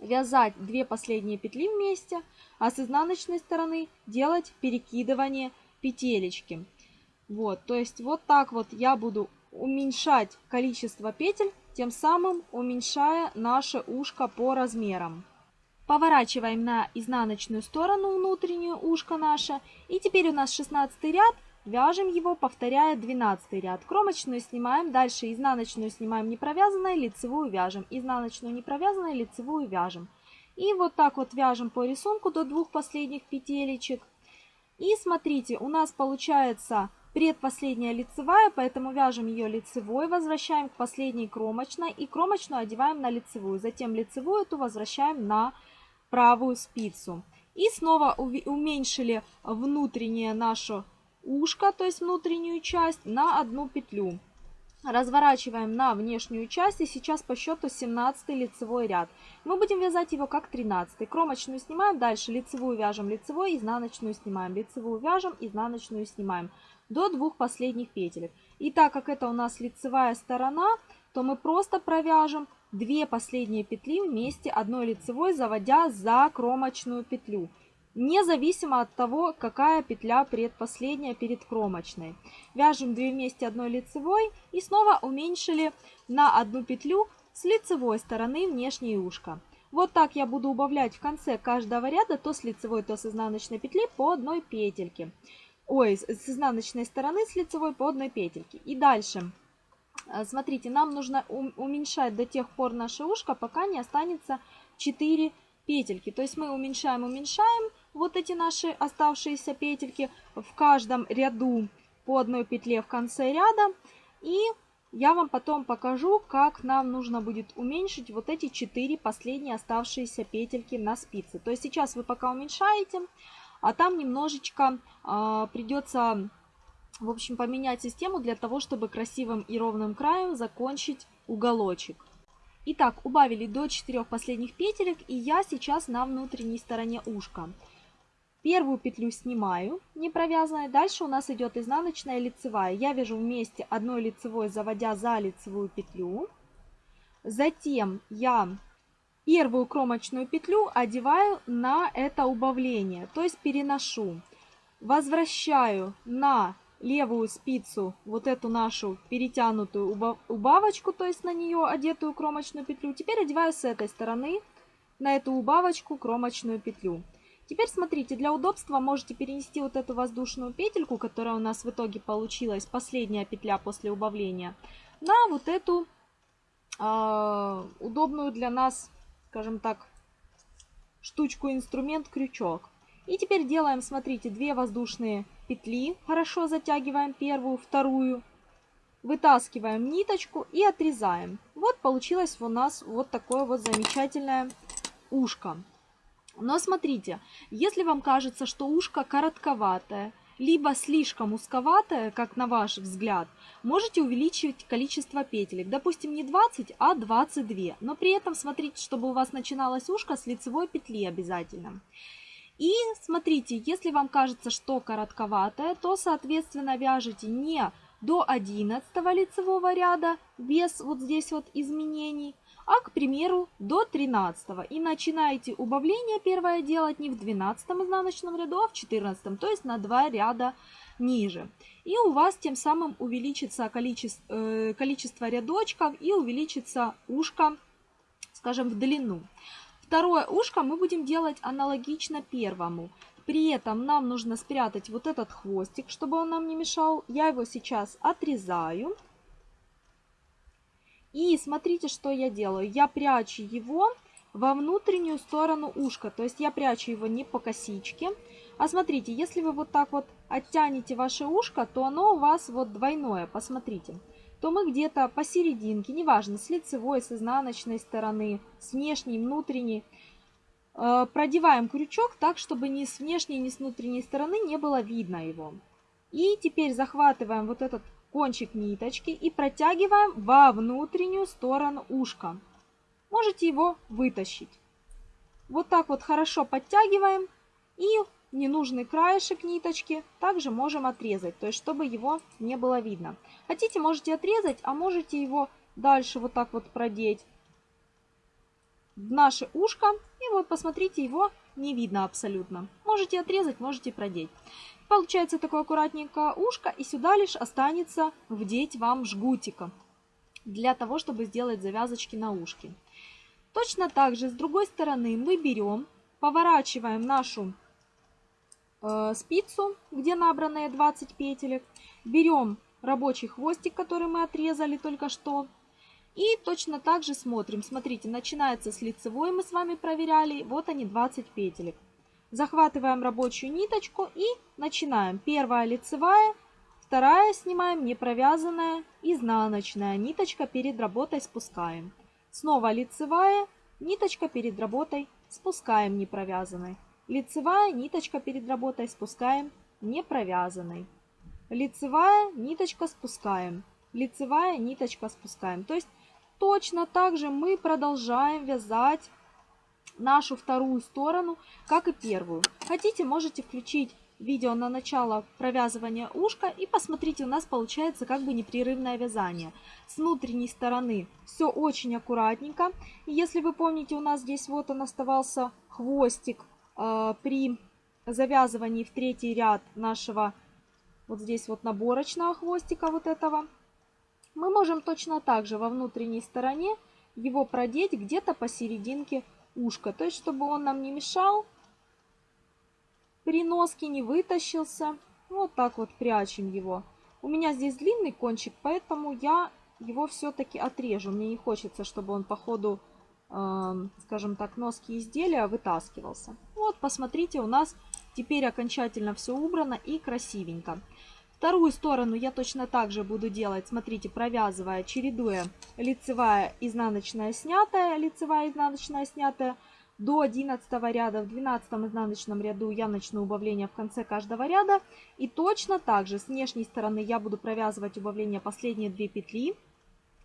вязать две последние петли вместе, а с изнаночной стороны делать перекидывание петелечки. Вот, то есть вот так вот я буду уменьшать количество петель, тем самым уменьшая наше ушко по размерам. Поворачиваем на изнаночную сторону внутреннюю ушко наше. И теперь у нас 16 ряд. Вяжем его, повторяя 12 ряд. Кромочную снимаем, дальше изнаночную снимаем не провязанной, лицевую вяжем. Изнаночную не провязанной, лицевую вяжем. И вот так вот вяжем по рисунку до двух последних петелечек. И смотрите, у нас получается предпоследняя лицевая, поэтому вяжем ее лицевой, возвращаем к последней кромочной и кромочную одеваем на лицевую. Затем лицевую эту возвращаем на правую спицу. И снова уменьшили внутреннее наше ушко, то есть внутреннюю часть, на одну петлю. Разворачиваем на внешнюю часть и сейчас по счету 17 лицевой ряд. Мы будем вязать его как 13. Кромочную снимаем, дальше лицевую вяжем, лицевой, изнаночную снимаем, лицевую вяжем, изнаночную снимаем до двух последних петелек. И так как это у нас лицевая сторона, то мы просто провяжем две последние петли вместе одной лицевой, заводя за кромочную петлю. Независимо от того, какая петля предпоследняя перед кромочной. Вяжем 2 вместе одной лицевой и снова уменьшили на одну петлю с лицевой стороны внешнее ушко. Вот так я буду убавлять в конце каждого ряда то с лицевой, то с изнаночной петли по одной петельке ой, с изнаночной стороны с лицевой по одной петельке. И дальше, э, смотрите, нам нужно уменьшать до тех пор наше ушко, пока не останется 4 петельки. То есть мы уменьшаем, уменьшаем вот эти наши оставшиеся петельки в каждом ряду по одной петле в конце ряда. И я вам потом покажу, как нам нужно будет уменьшить вот эти 4 последние оставшиеся петельки на спице. То есть сейчас вы пока уменьшаете, а там немножечко э, придется, в общем, поменять систему для того, чтобы красивым и ровным краем закончить уголочек. Итак, убавили до 4 последних петелек, и я сейчас на внутренней стороне ушка. Первую петлю снимаю, не провязанной. Дальше у нас идет изнаночная лицевая. Я вяжу вместе одной лицевой, заводя за лицевую петлю. Затем я первую кромочную петлю одеваю на это убавление, то есть переношу. Возвращаю на левую спицу вот эту нашу перетянутую убавочку, то есть на нее одетую кромочную петлю. Теперь одеваю с этой стороны на эту убавочку кромочную петлю. Теперь смотрите, для удобства можете перенести вот эту воздушную петельку, которая у нас в итоге получилась, последняя петля после убавления, на вот эту э, удобную для нас, скажем так, штучку-инструмент, крючок. И теперь делаем, смотрите, две воздушные петли, хорошо затягиваем первую, вторую, вытаскиваем ниточку и отрезаем. Вот получилось у нас вот такое вот замечательное ушко. Но смотрите, если вам кажется, что ушко коротковатое, либо слишком узковатое, как на ваш взгляд, можете увеличить количество петелек. Допустим, не 20, а 22. Но при этом смотрите, чтобы у вас начиналось ушко с лицевой петли обязательно. И смотрите, если вам кажется, что коротковатое, то, соответственно, вяжете не до 11 лицевого ряда без вот здесь вот изменений, а, к примеру, до 13 и начинаете убавление первое делать не в 12 изнаночном ряду, а в 14, то есть на 2 ряда ниже. И у вас тем самым увеличится количество, э, количество рядочков и увеличится ушко, скажем, в длину. Второе ушко мы будем делать аналогично первому. При этом нам нужно спрятать вот этот хвостик, чтобы он нам не мешал. Я его сейчас отрезаю. И смотрите, что я делаю. Я прячу его во внутреннюю сторону ушка. То есть я прячу его не по косичке. А смотрите, если вы вот так вот оттянете ваше ушко, то оно у вас вот двойное. Посмотрите. То мы где-то посерединке, неважно, с лицевой, с изнаночной стороны, с внешней, внутренней, э, продеваем крючок так, чтобы ни с внешней, ни с внутренней стороны не было видно его. И теперь захватываем вот этот кончик ниточки и протягиваем во внутреннюю сторону ушка. Можете его вытащить. Вот так вот хорошо подтягиваем и ненужный краешек ниточки также можем отрезать, то есть чтобы его не было видно. Хотите, можете отрезать, а можете его дальше вот так вот продеть в наше ушко. И вот посмотрите, его не видно абсолютно. Можете отрезать, можете продеть. Получается такое аккуратненькое ушко, и сюда лишь останется вдеть вам жгутика для того, чтобы сделать завязочки на ушке. Точно так же с другой стороны мы берем, поворачиваем нашу э, спицу, где набранные 20 петелек, берем рабочий хвостик, который мы отрезали только что, и точно так же смотрим. Смотрите, начинается с лицевой, мы с вами проверяли, вот они 20 петелек. Захватываем рабочую ниточку и начинаем. Первая лицевая, вторая снимаем не провязанная, изнаночная. Ниточка перед работой спускаем. Снова лицевая, ниточка перед работой спускаем не провязанной. Лицевая, ниточка перед работой спускаем не провязанной. Лицевая, ниточка спускаем. Лицевая, ниточка спускаем. То есть точно так же мы продолжаем вязать нашу вторую сторону, как и первую. Хотите, можете включить видео на начало провязывания ушка и посмотрите, у нас получается как бы непрерывное вязание. С внутренней стороны все очень аккуратненько. И если вы помните, у нас здесь вот он оставался хвостик э, при завязывании в третий ряд нашего вот здесь вот наборочного хвостика вот этого. Мы можем точно так же во внутренней стороне его продеть где-то посерединке ушко. То есть, чтобы он нам не мешал, при носке не вытащился. Вот так вот прячем его. У меня здесь длинный кончик, поэтому я его все-таки отрежу. Мне не хочется, чтобы он по ходу, э, скажем так, носки изделия вытаскивался. Вот, посмотрите, у нас теперь окончательно все убрано и красивенько. Вторую сторону я точно так же буду делать, смотрите, провязывая, чередуя лицевая, изнаночная, снятая, лицевая, изнаночная, снятая. До 11 ряда, в 12 изнаночном ряду я начну убавление в конце каждого ряда. И точно так же с внешней стороны я буду провязывать убавление последние 2 петли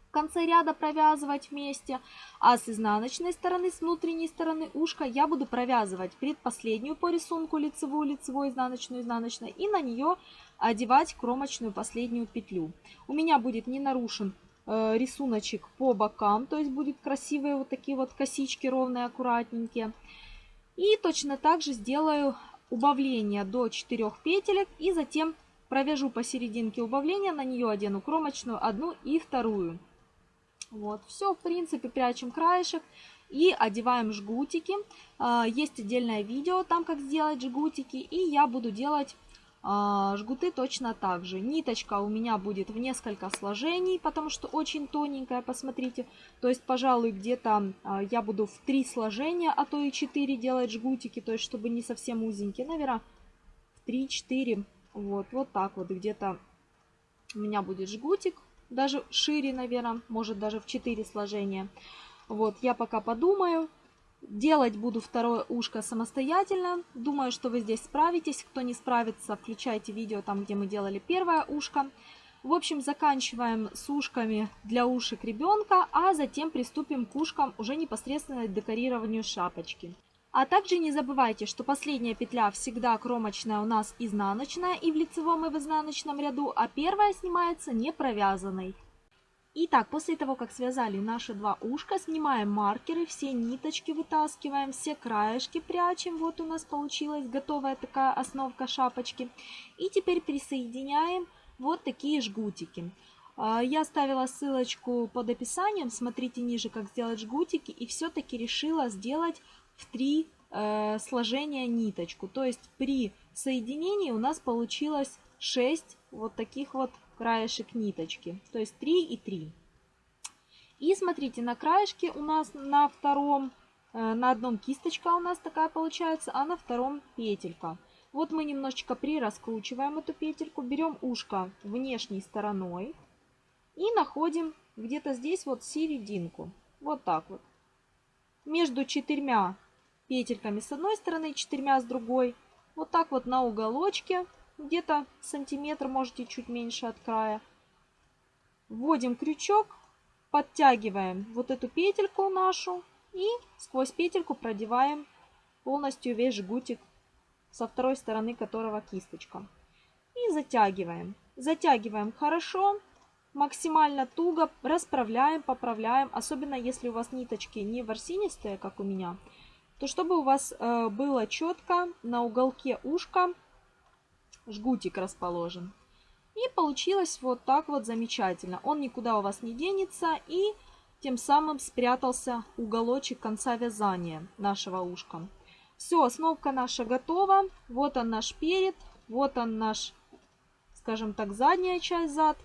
в конце ряда провязывать вместе, а с изнаночной стороны, с внутренней стороны ушка я буду провязывать предпоследнюю по рисунку лицевую, лицевую, изнаночную, изнаночную и на нее одевать кромочную последнюю петлю. У меня будет не нарушен э, рисуночек по бокам, то есть будет красивые вот такие вот косички ровные, аккуратненькие. И точно так же сделаю убавление до 4 петелек и затем провяжу посерединке убавления, на нее одену кромочную одну и вторую. Вот, все, в принципе, прячем краешек и одеваем жгутики. А, есть отдельное видео там, как сделать жгутики, и я буду делать жгуты точно так же. Ниточка у меня будет в несколько сложений, потому что очень тоненькая, посмотрите. То есть, пожалуй, где-то а, я буду в три сложения, а то и 4 делать жгутики, то есть, чтобы не совсем узенькие. Наверное, в 3-4, вот, вот так вот где-то у меня будет жгутик даже шире, наверное, может даже в 4 сложения. Вот, я пока подумаю. Делать буду второе ушко самостоятельно. Думаю, что вы здесь справитесь. Кто не справится, включайте видео там, где мы делали первое ушко. В общем, заканчиваем с ушками для ушек ребенка, а затем приступим к ушкам уже непосредственно к декорированию шапочки. А также не забывайте, что последняя петля всегда кромочная у нас изнаночная и в лицевом и в изнаночном ряду, а первая снимается не провязанной. Итак, после того, как связали наши два ушка, снимаем маркеры, все ниточки вытаскиваем, все краешки прячем. Вот у нас получилась готовая такая основка шапочки. И теперь присоединяем вот такие жгутики. А, я оставила ссылочку под описанием, смотрите ниже, как сделать жгутики. И все-таки решила сделать в три э, сложения ниточку. То есть при соединении у нас получилось 6 вот таких вот краешек ниточки. То есть 3 и 3. И смотрите, на краешке у нас на втором, э, на одном кисточка у нас такая получается, а на втором петелька. Вот мы немножечко прираскручиваем эту петельку, берем ушко внешней стороной и находим где-то здесь вот серединку. Вот так вот. Между четырьмя петельками с одной стороны, четырьмя с другой. Вот так вот на уголочке, где-то сантиметр, можете чуть меньше от края. Вводим крючок, подтягиваем вот эту петельку нашу и сквозь петельку продеваем полностью весь жгутик со второй стороны которого кисточка. И затягиваем. Затягиваем хорошо, максимально туго, расправляем, поправляем. Особенно если у вас ниточки не ворсинистые, как у меня, то чтобы у вас э, было четко на уголке ушка жгутик расположен. И получилось вот так вот замечательно. Он никуда у вас не денется и тем самым спрятался уголочек конца вязания нашего ушка. Все, основка наша готова. Вот он наш перед, вот он наш, скажем так, задняя часть зад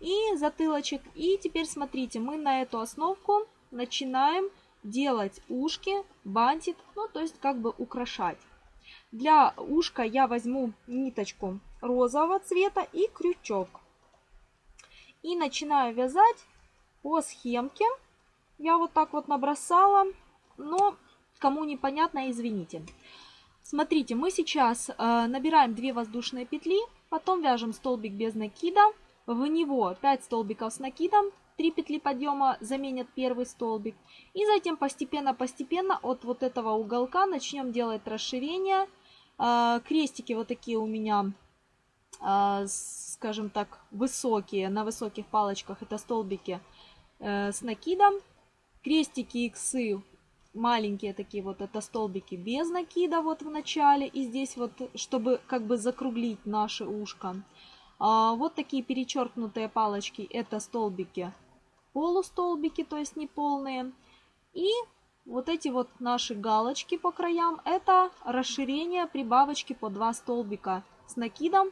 и затылочек. И теперь смотрите, мы на эту основку начинаем делать ушки, бантик, ну то есть как бы украшать. Для ушка я возьму ниточку розового цвета и крючок. И начинаю вязать по схемке. Я вот так вот набросала, но кому непонятно, извините. Смотрите, мы сейчас э, набираем 2 воздушные петли, потом вяжем столбик без накида, в него 5 столбиков с накидом, 3 петли подъема заменят первый столбик. И затем постепенно-постепенно от вот этого уголка начнем делать расширение. А, крестики вот такие у меня, а, скажем так, высокие, на высоких палочках. Это столбики э, с накидом. Крестики иксы маленькие такие вот, это столбики без накида вот в начале. И здесь вот, чтобы как бы закруглить наше ушко. А, вот такие перечеркнутые палочки, это столбики полустолбики, то есть не полные. И вот эти вот наши галочки по краям, это расширение прибавочки по 2 столбика с накидом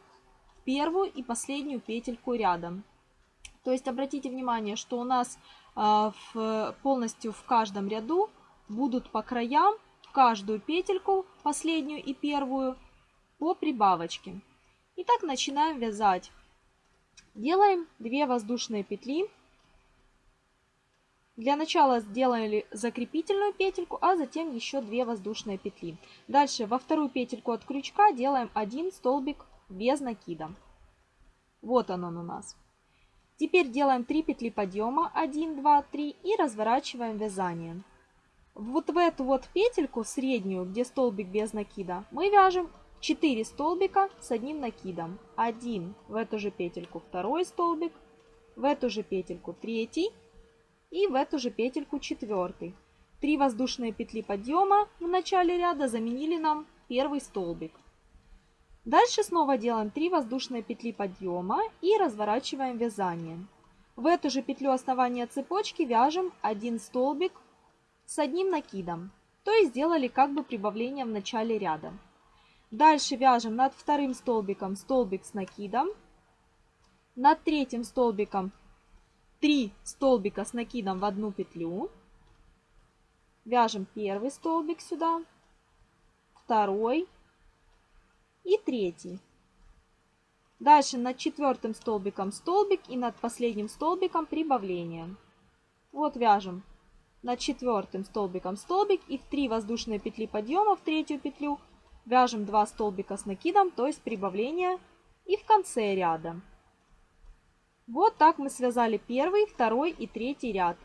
в первую и последнюю петельку рядом. То есть обратите внимание, что у нас э, в, полностью в каждом ряду будут по краям в каждую петельку, последнюю и первую, по прибавочке. Итак, начинаем вязать Делаем 2 воздушные петли. Для начала сделали закрепительную петельку, а затем еще 2 воздушные петли. Дальше во вторую петельку от крючка делаем 1 столбик без накида. Вот он, он у нас. Теперь делаем 3 петли подъема, 1, 2, 3 и разворачиваем вязание. Вот в эту вот петельку среднюю, где столбик без накида, мы вяжем 4 столбика с одним накидом. Один в эту же петельку второй столбик, в эту же петельку третий и в эту же петельку четвертый. Три воздушные петли подъема в начале ряда заменили нам первый столбик. Дальше снова делаем 3 воздушные петли подъема и разворачиваем вязание. В эту же петлю основания цепочки вяжем один столбик с одним накидом. То есть сделали как бы прибавление в начале ряда. Дальше вяжем над вторым столбиком столбик с накидом. Над третьим столбиком 3 столбика с накидом в одну петлю. Вяжем первый столбик сюда, второй, и третий. Дальше над четвертым столбиком столбик и над последним столбиком прибавление. Вот вяжем над четвертым столбиком столбик и в 3 воздушные петли подъема в третью петлю вяжем 2 столбика с накидом, то есть прибавление и в конце ряда. Вот так мы связали первый, второй и третий ряд.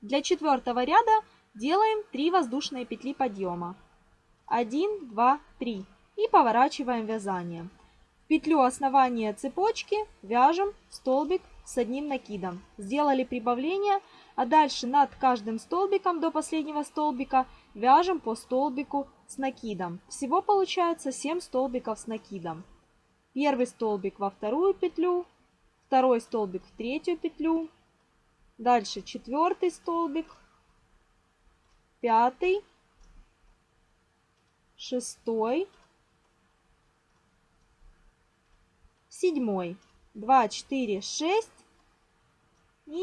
Для четвертого ряда делаем 3 воздушные петли подъема. 1, 2, 3 и поворачиваем вязание. В петлю основания цепочки вяжем столбик с одним накидом. Сделали прибавление, а дальше над каждым столбиком до последнего столбика вяжем по столбику с накидом. Всего получается 7 столбиков с накидом. Первый столбик во вторую петлю, второй столбик в третью петлю, дальше четвертый столбик, пятый, шестой, седьмой. 2, 4, 6 и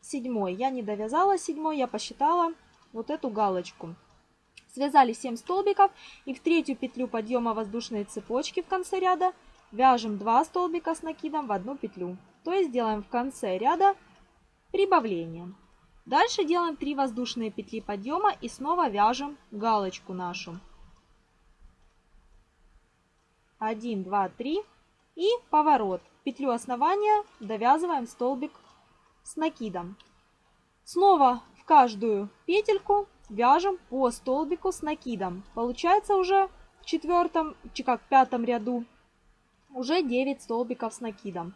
седьмой. Я не довязала седьмой, я посчитала вот эту галочку. Связали 7 столбиков и в третью петлю подъема воздушной цепочки в конце ряда вяжем 2 столбика с накидом в одну петлю. То есть делаем в конце ряда прибавление. Дальше делаем 3 воздушные петли подъема и снова вяжем галочку нашу. 1, 2, 3 и поворот. Петлю основания довязываем столбик с накидом. Снова в каждую петельку вяжем по столбику с накидом. Получается уже в четвертом, как в пятом ряду уже 9 столбиков с накидом.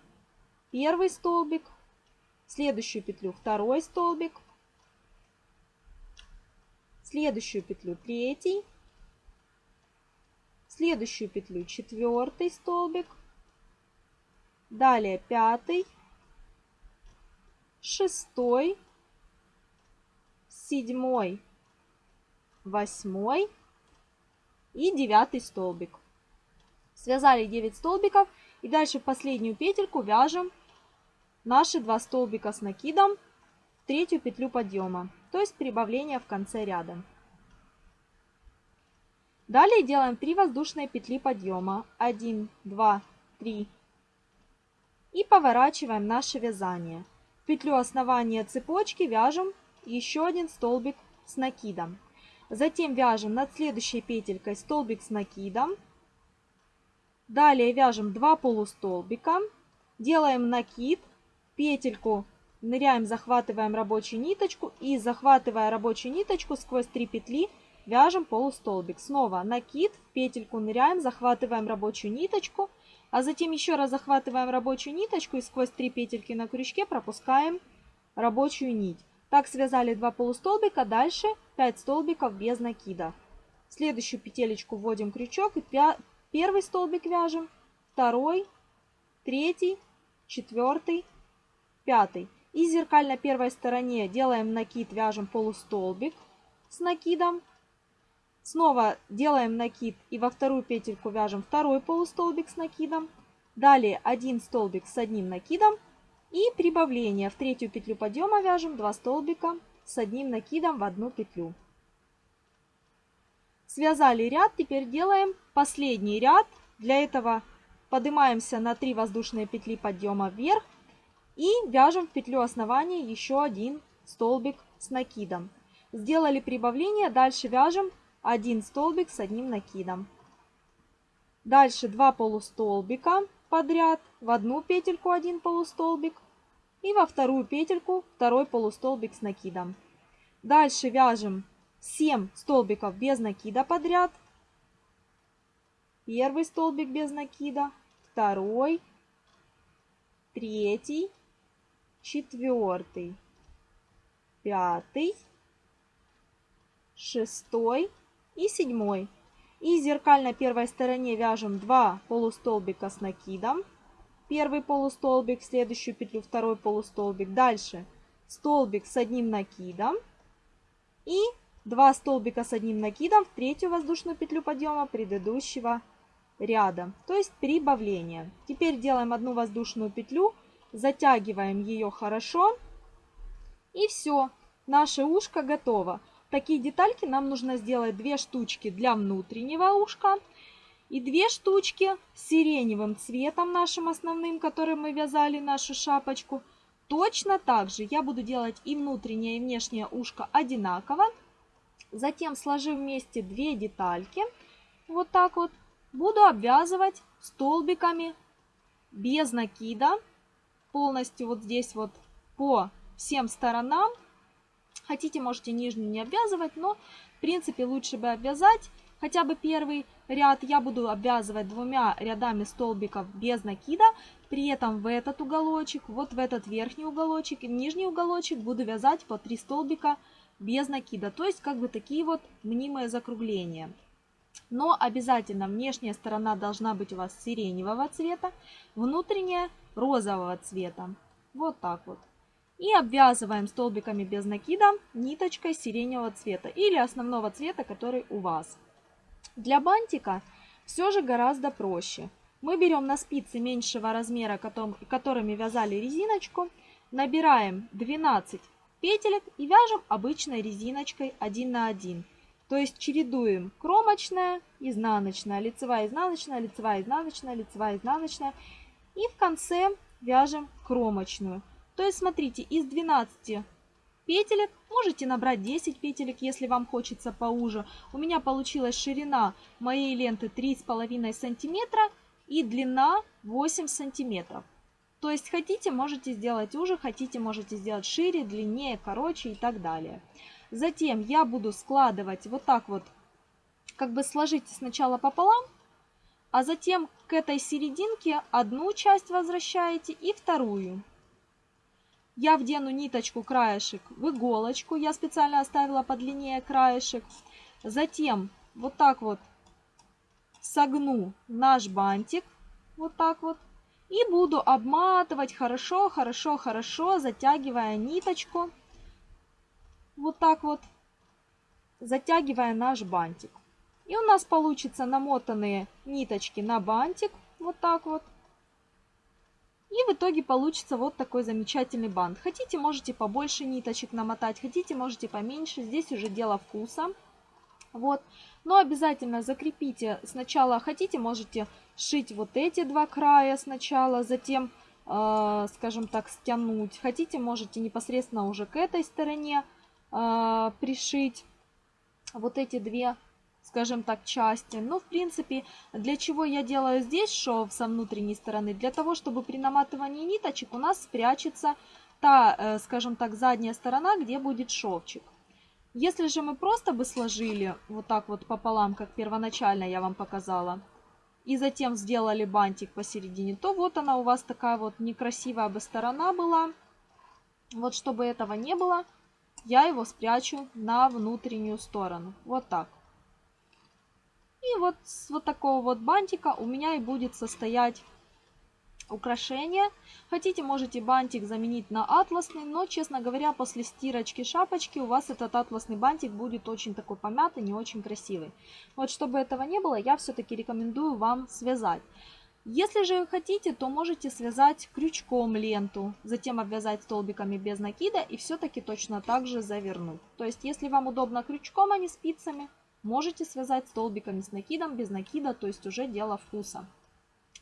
Первый столбик, следующую петлю второй столбик, следующую петлю третий, следующую петлю четвертый столбик, Далее пятый, шестой, седьмой, восьмой и девятый столбик. Связали 9 столбиков и дальше в последнюю петельку вяжем наши два столбика с накидом в третью петлю подъема, то есть прибавление в конце ряда. Далее делаем 3 воздушные петли подъема. 1, 2, 3, и поворачиваем наше вязание. В петлю основания цепочки вяжем еще один столбик с накидом. Затем вяжем над следующей петелькой столбик с накидом. Далее вяжем 2 полустолбика. Делаем накид, петельку ныряем, захватываем рабочую ниточку и захватывая рабочую ниточку сквозь 3 петли вяжем полустолбик. Снова накид, петельку ныряем, захватываем рабочую ниточку а затем еще раз захватываем рабочую ниточку и сквозь три петельки на крючке пропускаем рабочую нить. Так связали два полустолбика, дальше 5 столбиков без накида. Следующую петелечку вводим крючок и первый столбик вяжем, второй, третий, четвертый, пятый. И зеркально первой стороне делаем накид, вяжем полустолбик с накидом. Снова делаем накид и во вторую петельку вяжем второй полустолбик с накидом. Далее один столбик с одним накидом и прибавление. В третью петлю подъема вяжем 2 столбика с одним накидом в одну петлю. Связали ряд, теперь делаем последний ряд. Для этого поднимаемся на 3 воздушные петли подъема вверх и вяжем в петлю основания еще один столбик с накидом. Сделали прибавление, дальше вяжем один столбик с одним накидом. Дальше 2 полустолбика подряд, в одну петельку один полустолбик и во вторую петельку второй полустолбик с накидом. Дальше вяжем 7 столбиков без накида подряд. Первый столбик без накида, второй, третий, четвертый, пятый, шестой и седьмой. И зеркально первой стороне вяжем 2 полустолбика с накидом. Первый полустолбик, следующую петлю второй полустолбик. Дальше столбик с одним накидом. И 2 столбика с одним накидом в третью воздушную петлю подъема предыдущего ряда, то есть прибавление. Теперь делаем одну воздушную петлю, затягиваем ее хорошо и все, наше ушко готово. Такие детальки нам нужно сделать две штучки для внутреннего ушка и две штучки сиреневым цветом нашим основным, которым мы вязали нашу шапочку. Точно так же я буду делать и внутреннее, и внешнее ушко одинаково. Затем сложив вместе две детальки, вот так вот, буду обвязывать столбиками без накида, полностью вот здесь вот по всем сторонам. Хотите, можете нижнюю не обвязывать, но в принципе лучше бы обвязать хотя бы первый ряд. Я буду обвязывать двумя рядами столбиков без накида, при этом в этот уголочек, вот в этот верхний уголочек и нижний уголочек буду вязать по 3 столбика без накида. То есть как бы такие вот мнимые закругления. Но обязательно внешняя сторона должна быть у вас сиреневого цвета, внутренняя розового цвета. Вот так вот. И обвязываем столбиками без накида ниточкой сиреневого цвета или основного цвета, который у вас. Для бантика все же гораздо проще. Мы берем на спицы меньшего размера, которыми вязали резиночку, набираем 12 петелек и вяжем обычной резиночкой 1 на 1. То есть чередуем кромочная, изнаночная, лицевая, изнаночная, лицевая, изнаночная, лицевая, изнаночная. И в конце вяжем кромочную. То есть смотрите, из 12 петелек можете набрать 10 петелек, если вам хочется поуже. У меня получилась ширина моей ленты 3,5 сантиметра и длина 8 сантиметров. То есть хотите, можете сделать уже, хотите, можете сделать шире, длиннее, короче и так далее. Затем я буду складывать вот так вот, как бы сложите сначала пополам, а затем к этой серединке одну часть возвращаете и вторую. Я вдену ниточку краешек в иголочку, я специально оставила подлиннее краешек. Затем вот так вот согну наш бантик, вот так вот. И буду обматывать хорошо, хорошо, хорошо, затягивая ниточку вот так вот, затягивая наш бантик. И у нас получится намотанные ниточки на бантик, вот так вот. И в итоге получится вот такой замечательный бант. Хотите, можете побольше ниточек намотать, хотите, можете поменьше. Здесь уже дело вкуса. Вот. Но обязательно закрепите сначала, хотите, можете шить вот эти два края сначала, затем, э, скажем так, стянуть. Хотите, можете непосредственно уже к этой стороне э, пришить вот эти две, скажем так, части. Но, в принципе, для чего я делаю здесь шов со внутренней стороны? Для того, чтобы при наматывании ниточек у нас спрячется та, э, скажем так, задняя сторона, где будет шовчик. Если же мы просто бы сложили вот так вот пополам, как первоначально я вам показала, и затем сделали бантик посередине, то вот она у вас такая вот некрасивая бы сторона была. Вот чтобы этого не было, я его спрячу на внутреннюю сторону. Вот так. И вот с вот такого вот бантика у меня и будет состоять украшение. Хотите, можете бантик заменить на атласный, но, честно говоря, после стирочки шапочки у вас этот атласный бантик будет очень такой помятый, не очень красивый. Вот чтобы этого не было, я все-таки рекомендую вам связать. Если же хотите, то можете связать крючком ленту, затем обвязать столбиками без накида и все-таки точно так же завернуть. То есть, если вам удобно крючком, а не спицами, можете связать столбиками с накидом, без накида, то есть уже дело вкуса.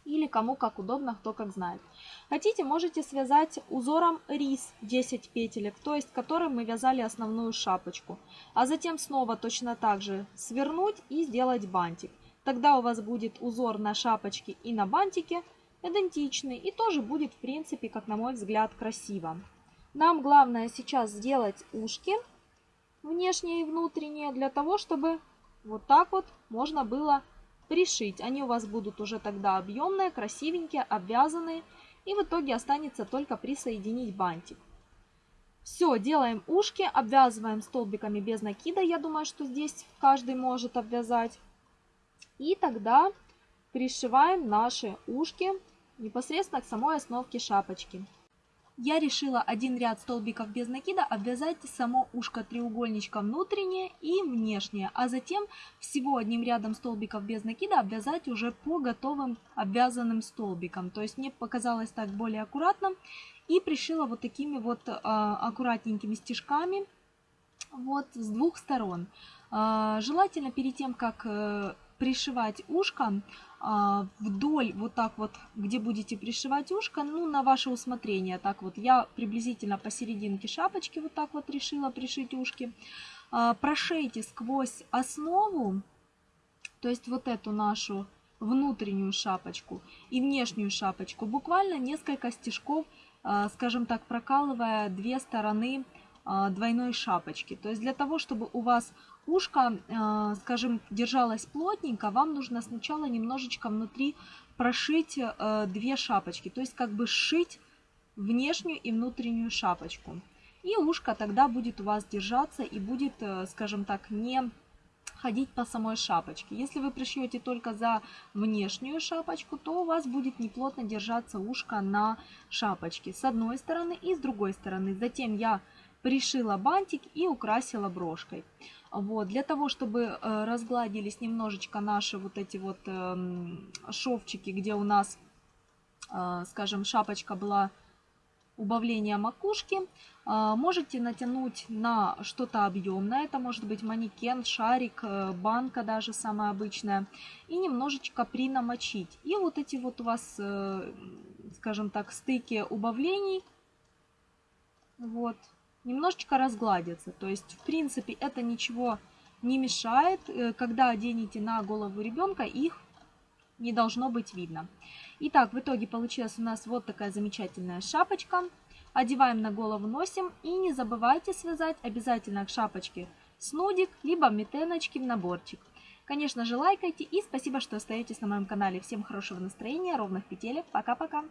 или кому как удобно, кто как знает. Хотите, можете связать узором рис 10 петелек, то есть которым мы вязали основную шапочку. А затем снова точно так же свернуть и сделать бантик. Тогда у вас будет узор на шапочке и на бантике идентичный и тоже будет в принципе, как на мой взгляд, красиво. Нам главное сейчас сделать ушки внешние и внутренние для того, чтобы вот так вот можно было пришить. Они у вас будут уже тогда объемные, красивенькие, обвязанные. И в итоге останется только присоединить бантик. Все, делаем ушки, обвязываем столбиками без накида. Я думаю, что здесь каждый может обвязать. И тогда пришиваем наши ушки непосредственно к самой основке шапочки. Я решила один ряд столбиков без накида обвязать само ушко треугольничком внутреннее и внешнее, а затем всего одним рядом столбиков без накида обвязать уже по готовым обвязанным столбикам. То есть мне показалось так более аккуратно и пришила вот такими вот э, аккуратненькими стежками вот с двух сторон. Э, желательно перед тем, как э, пришивать ушко, а, вдоль вот так вот, где будете пришивать ушко, ну, на ваше усмотрение. Так вот, я приблизительно посерединке шапочки вот так вот решила пришить ушки. А, прошейте сквозь основу, то есть вот эту нашу внутреннюю шапочку и внешнюю шапочку, буквально несколько стежков, а, скажем так, прокалывая две стороны двойной шапочки. То есть для того, чтобы у вас ушко, э, скажем, держалось плотненько, вам нужно сначала немножечко внутри прошить э, две шапочки, то есть как бы сшить внешнюю и внутреннюю шапочку. И ушко тогда будет у вас держаться и будет, э, скажем так, не ходить по самой шапочке. Если вы пришьете только за внешнюю шапочку, то у вас будет неплотно держаться ушко на шапочке с одной стороны и с другой стороны. Затем я пришила бантик и украсила брошкой. Вот, для того, чтобы э, разгладились немножечко наши вот эти вот э, шовчики, где у нас, э, скажем, шапочка была убавление макушки, э, можете натянуть на что-то объемное, это может быть манекен, шарик, банка даже самая обычная, и немножечко принамочить. И вот эти вот у вас, скажем так, стыки убавлений, вот, немножечко разгладятся. То есть, в принципе, это ничего не мешает. Э, когда оденете на голову ребенка, их не должно быть видно. Итак, в итоге получилась у нас вот такая замечательная шапочка. Одеваем на голову, носим. И не забывайте связать обязательно к шапочке снудик, либо метеночки в наборчик. Конечно же, лайкайте и спасибо, что остаетесь на моем канале. Всем хорошего настроения, ровных петелек. Пока-пока!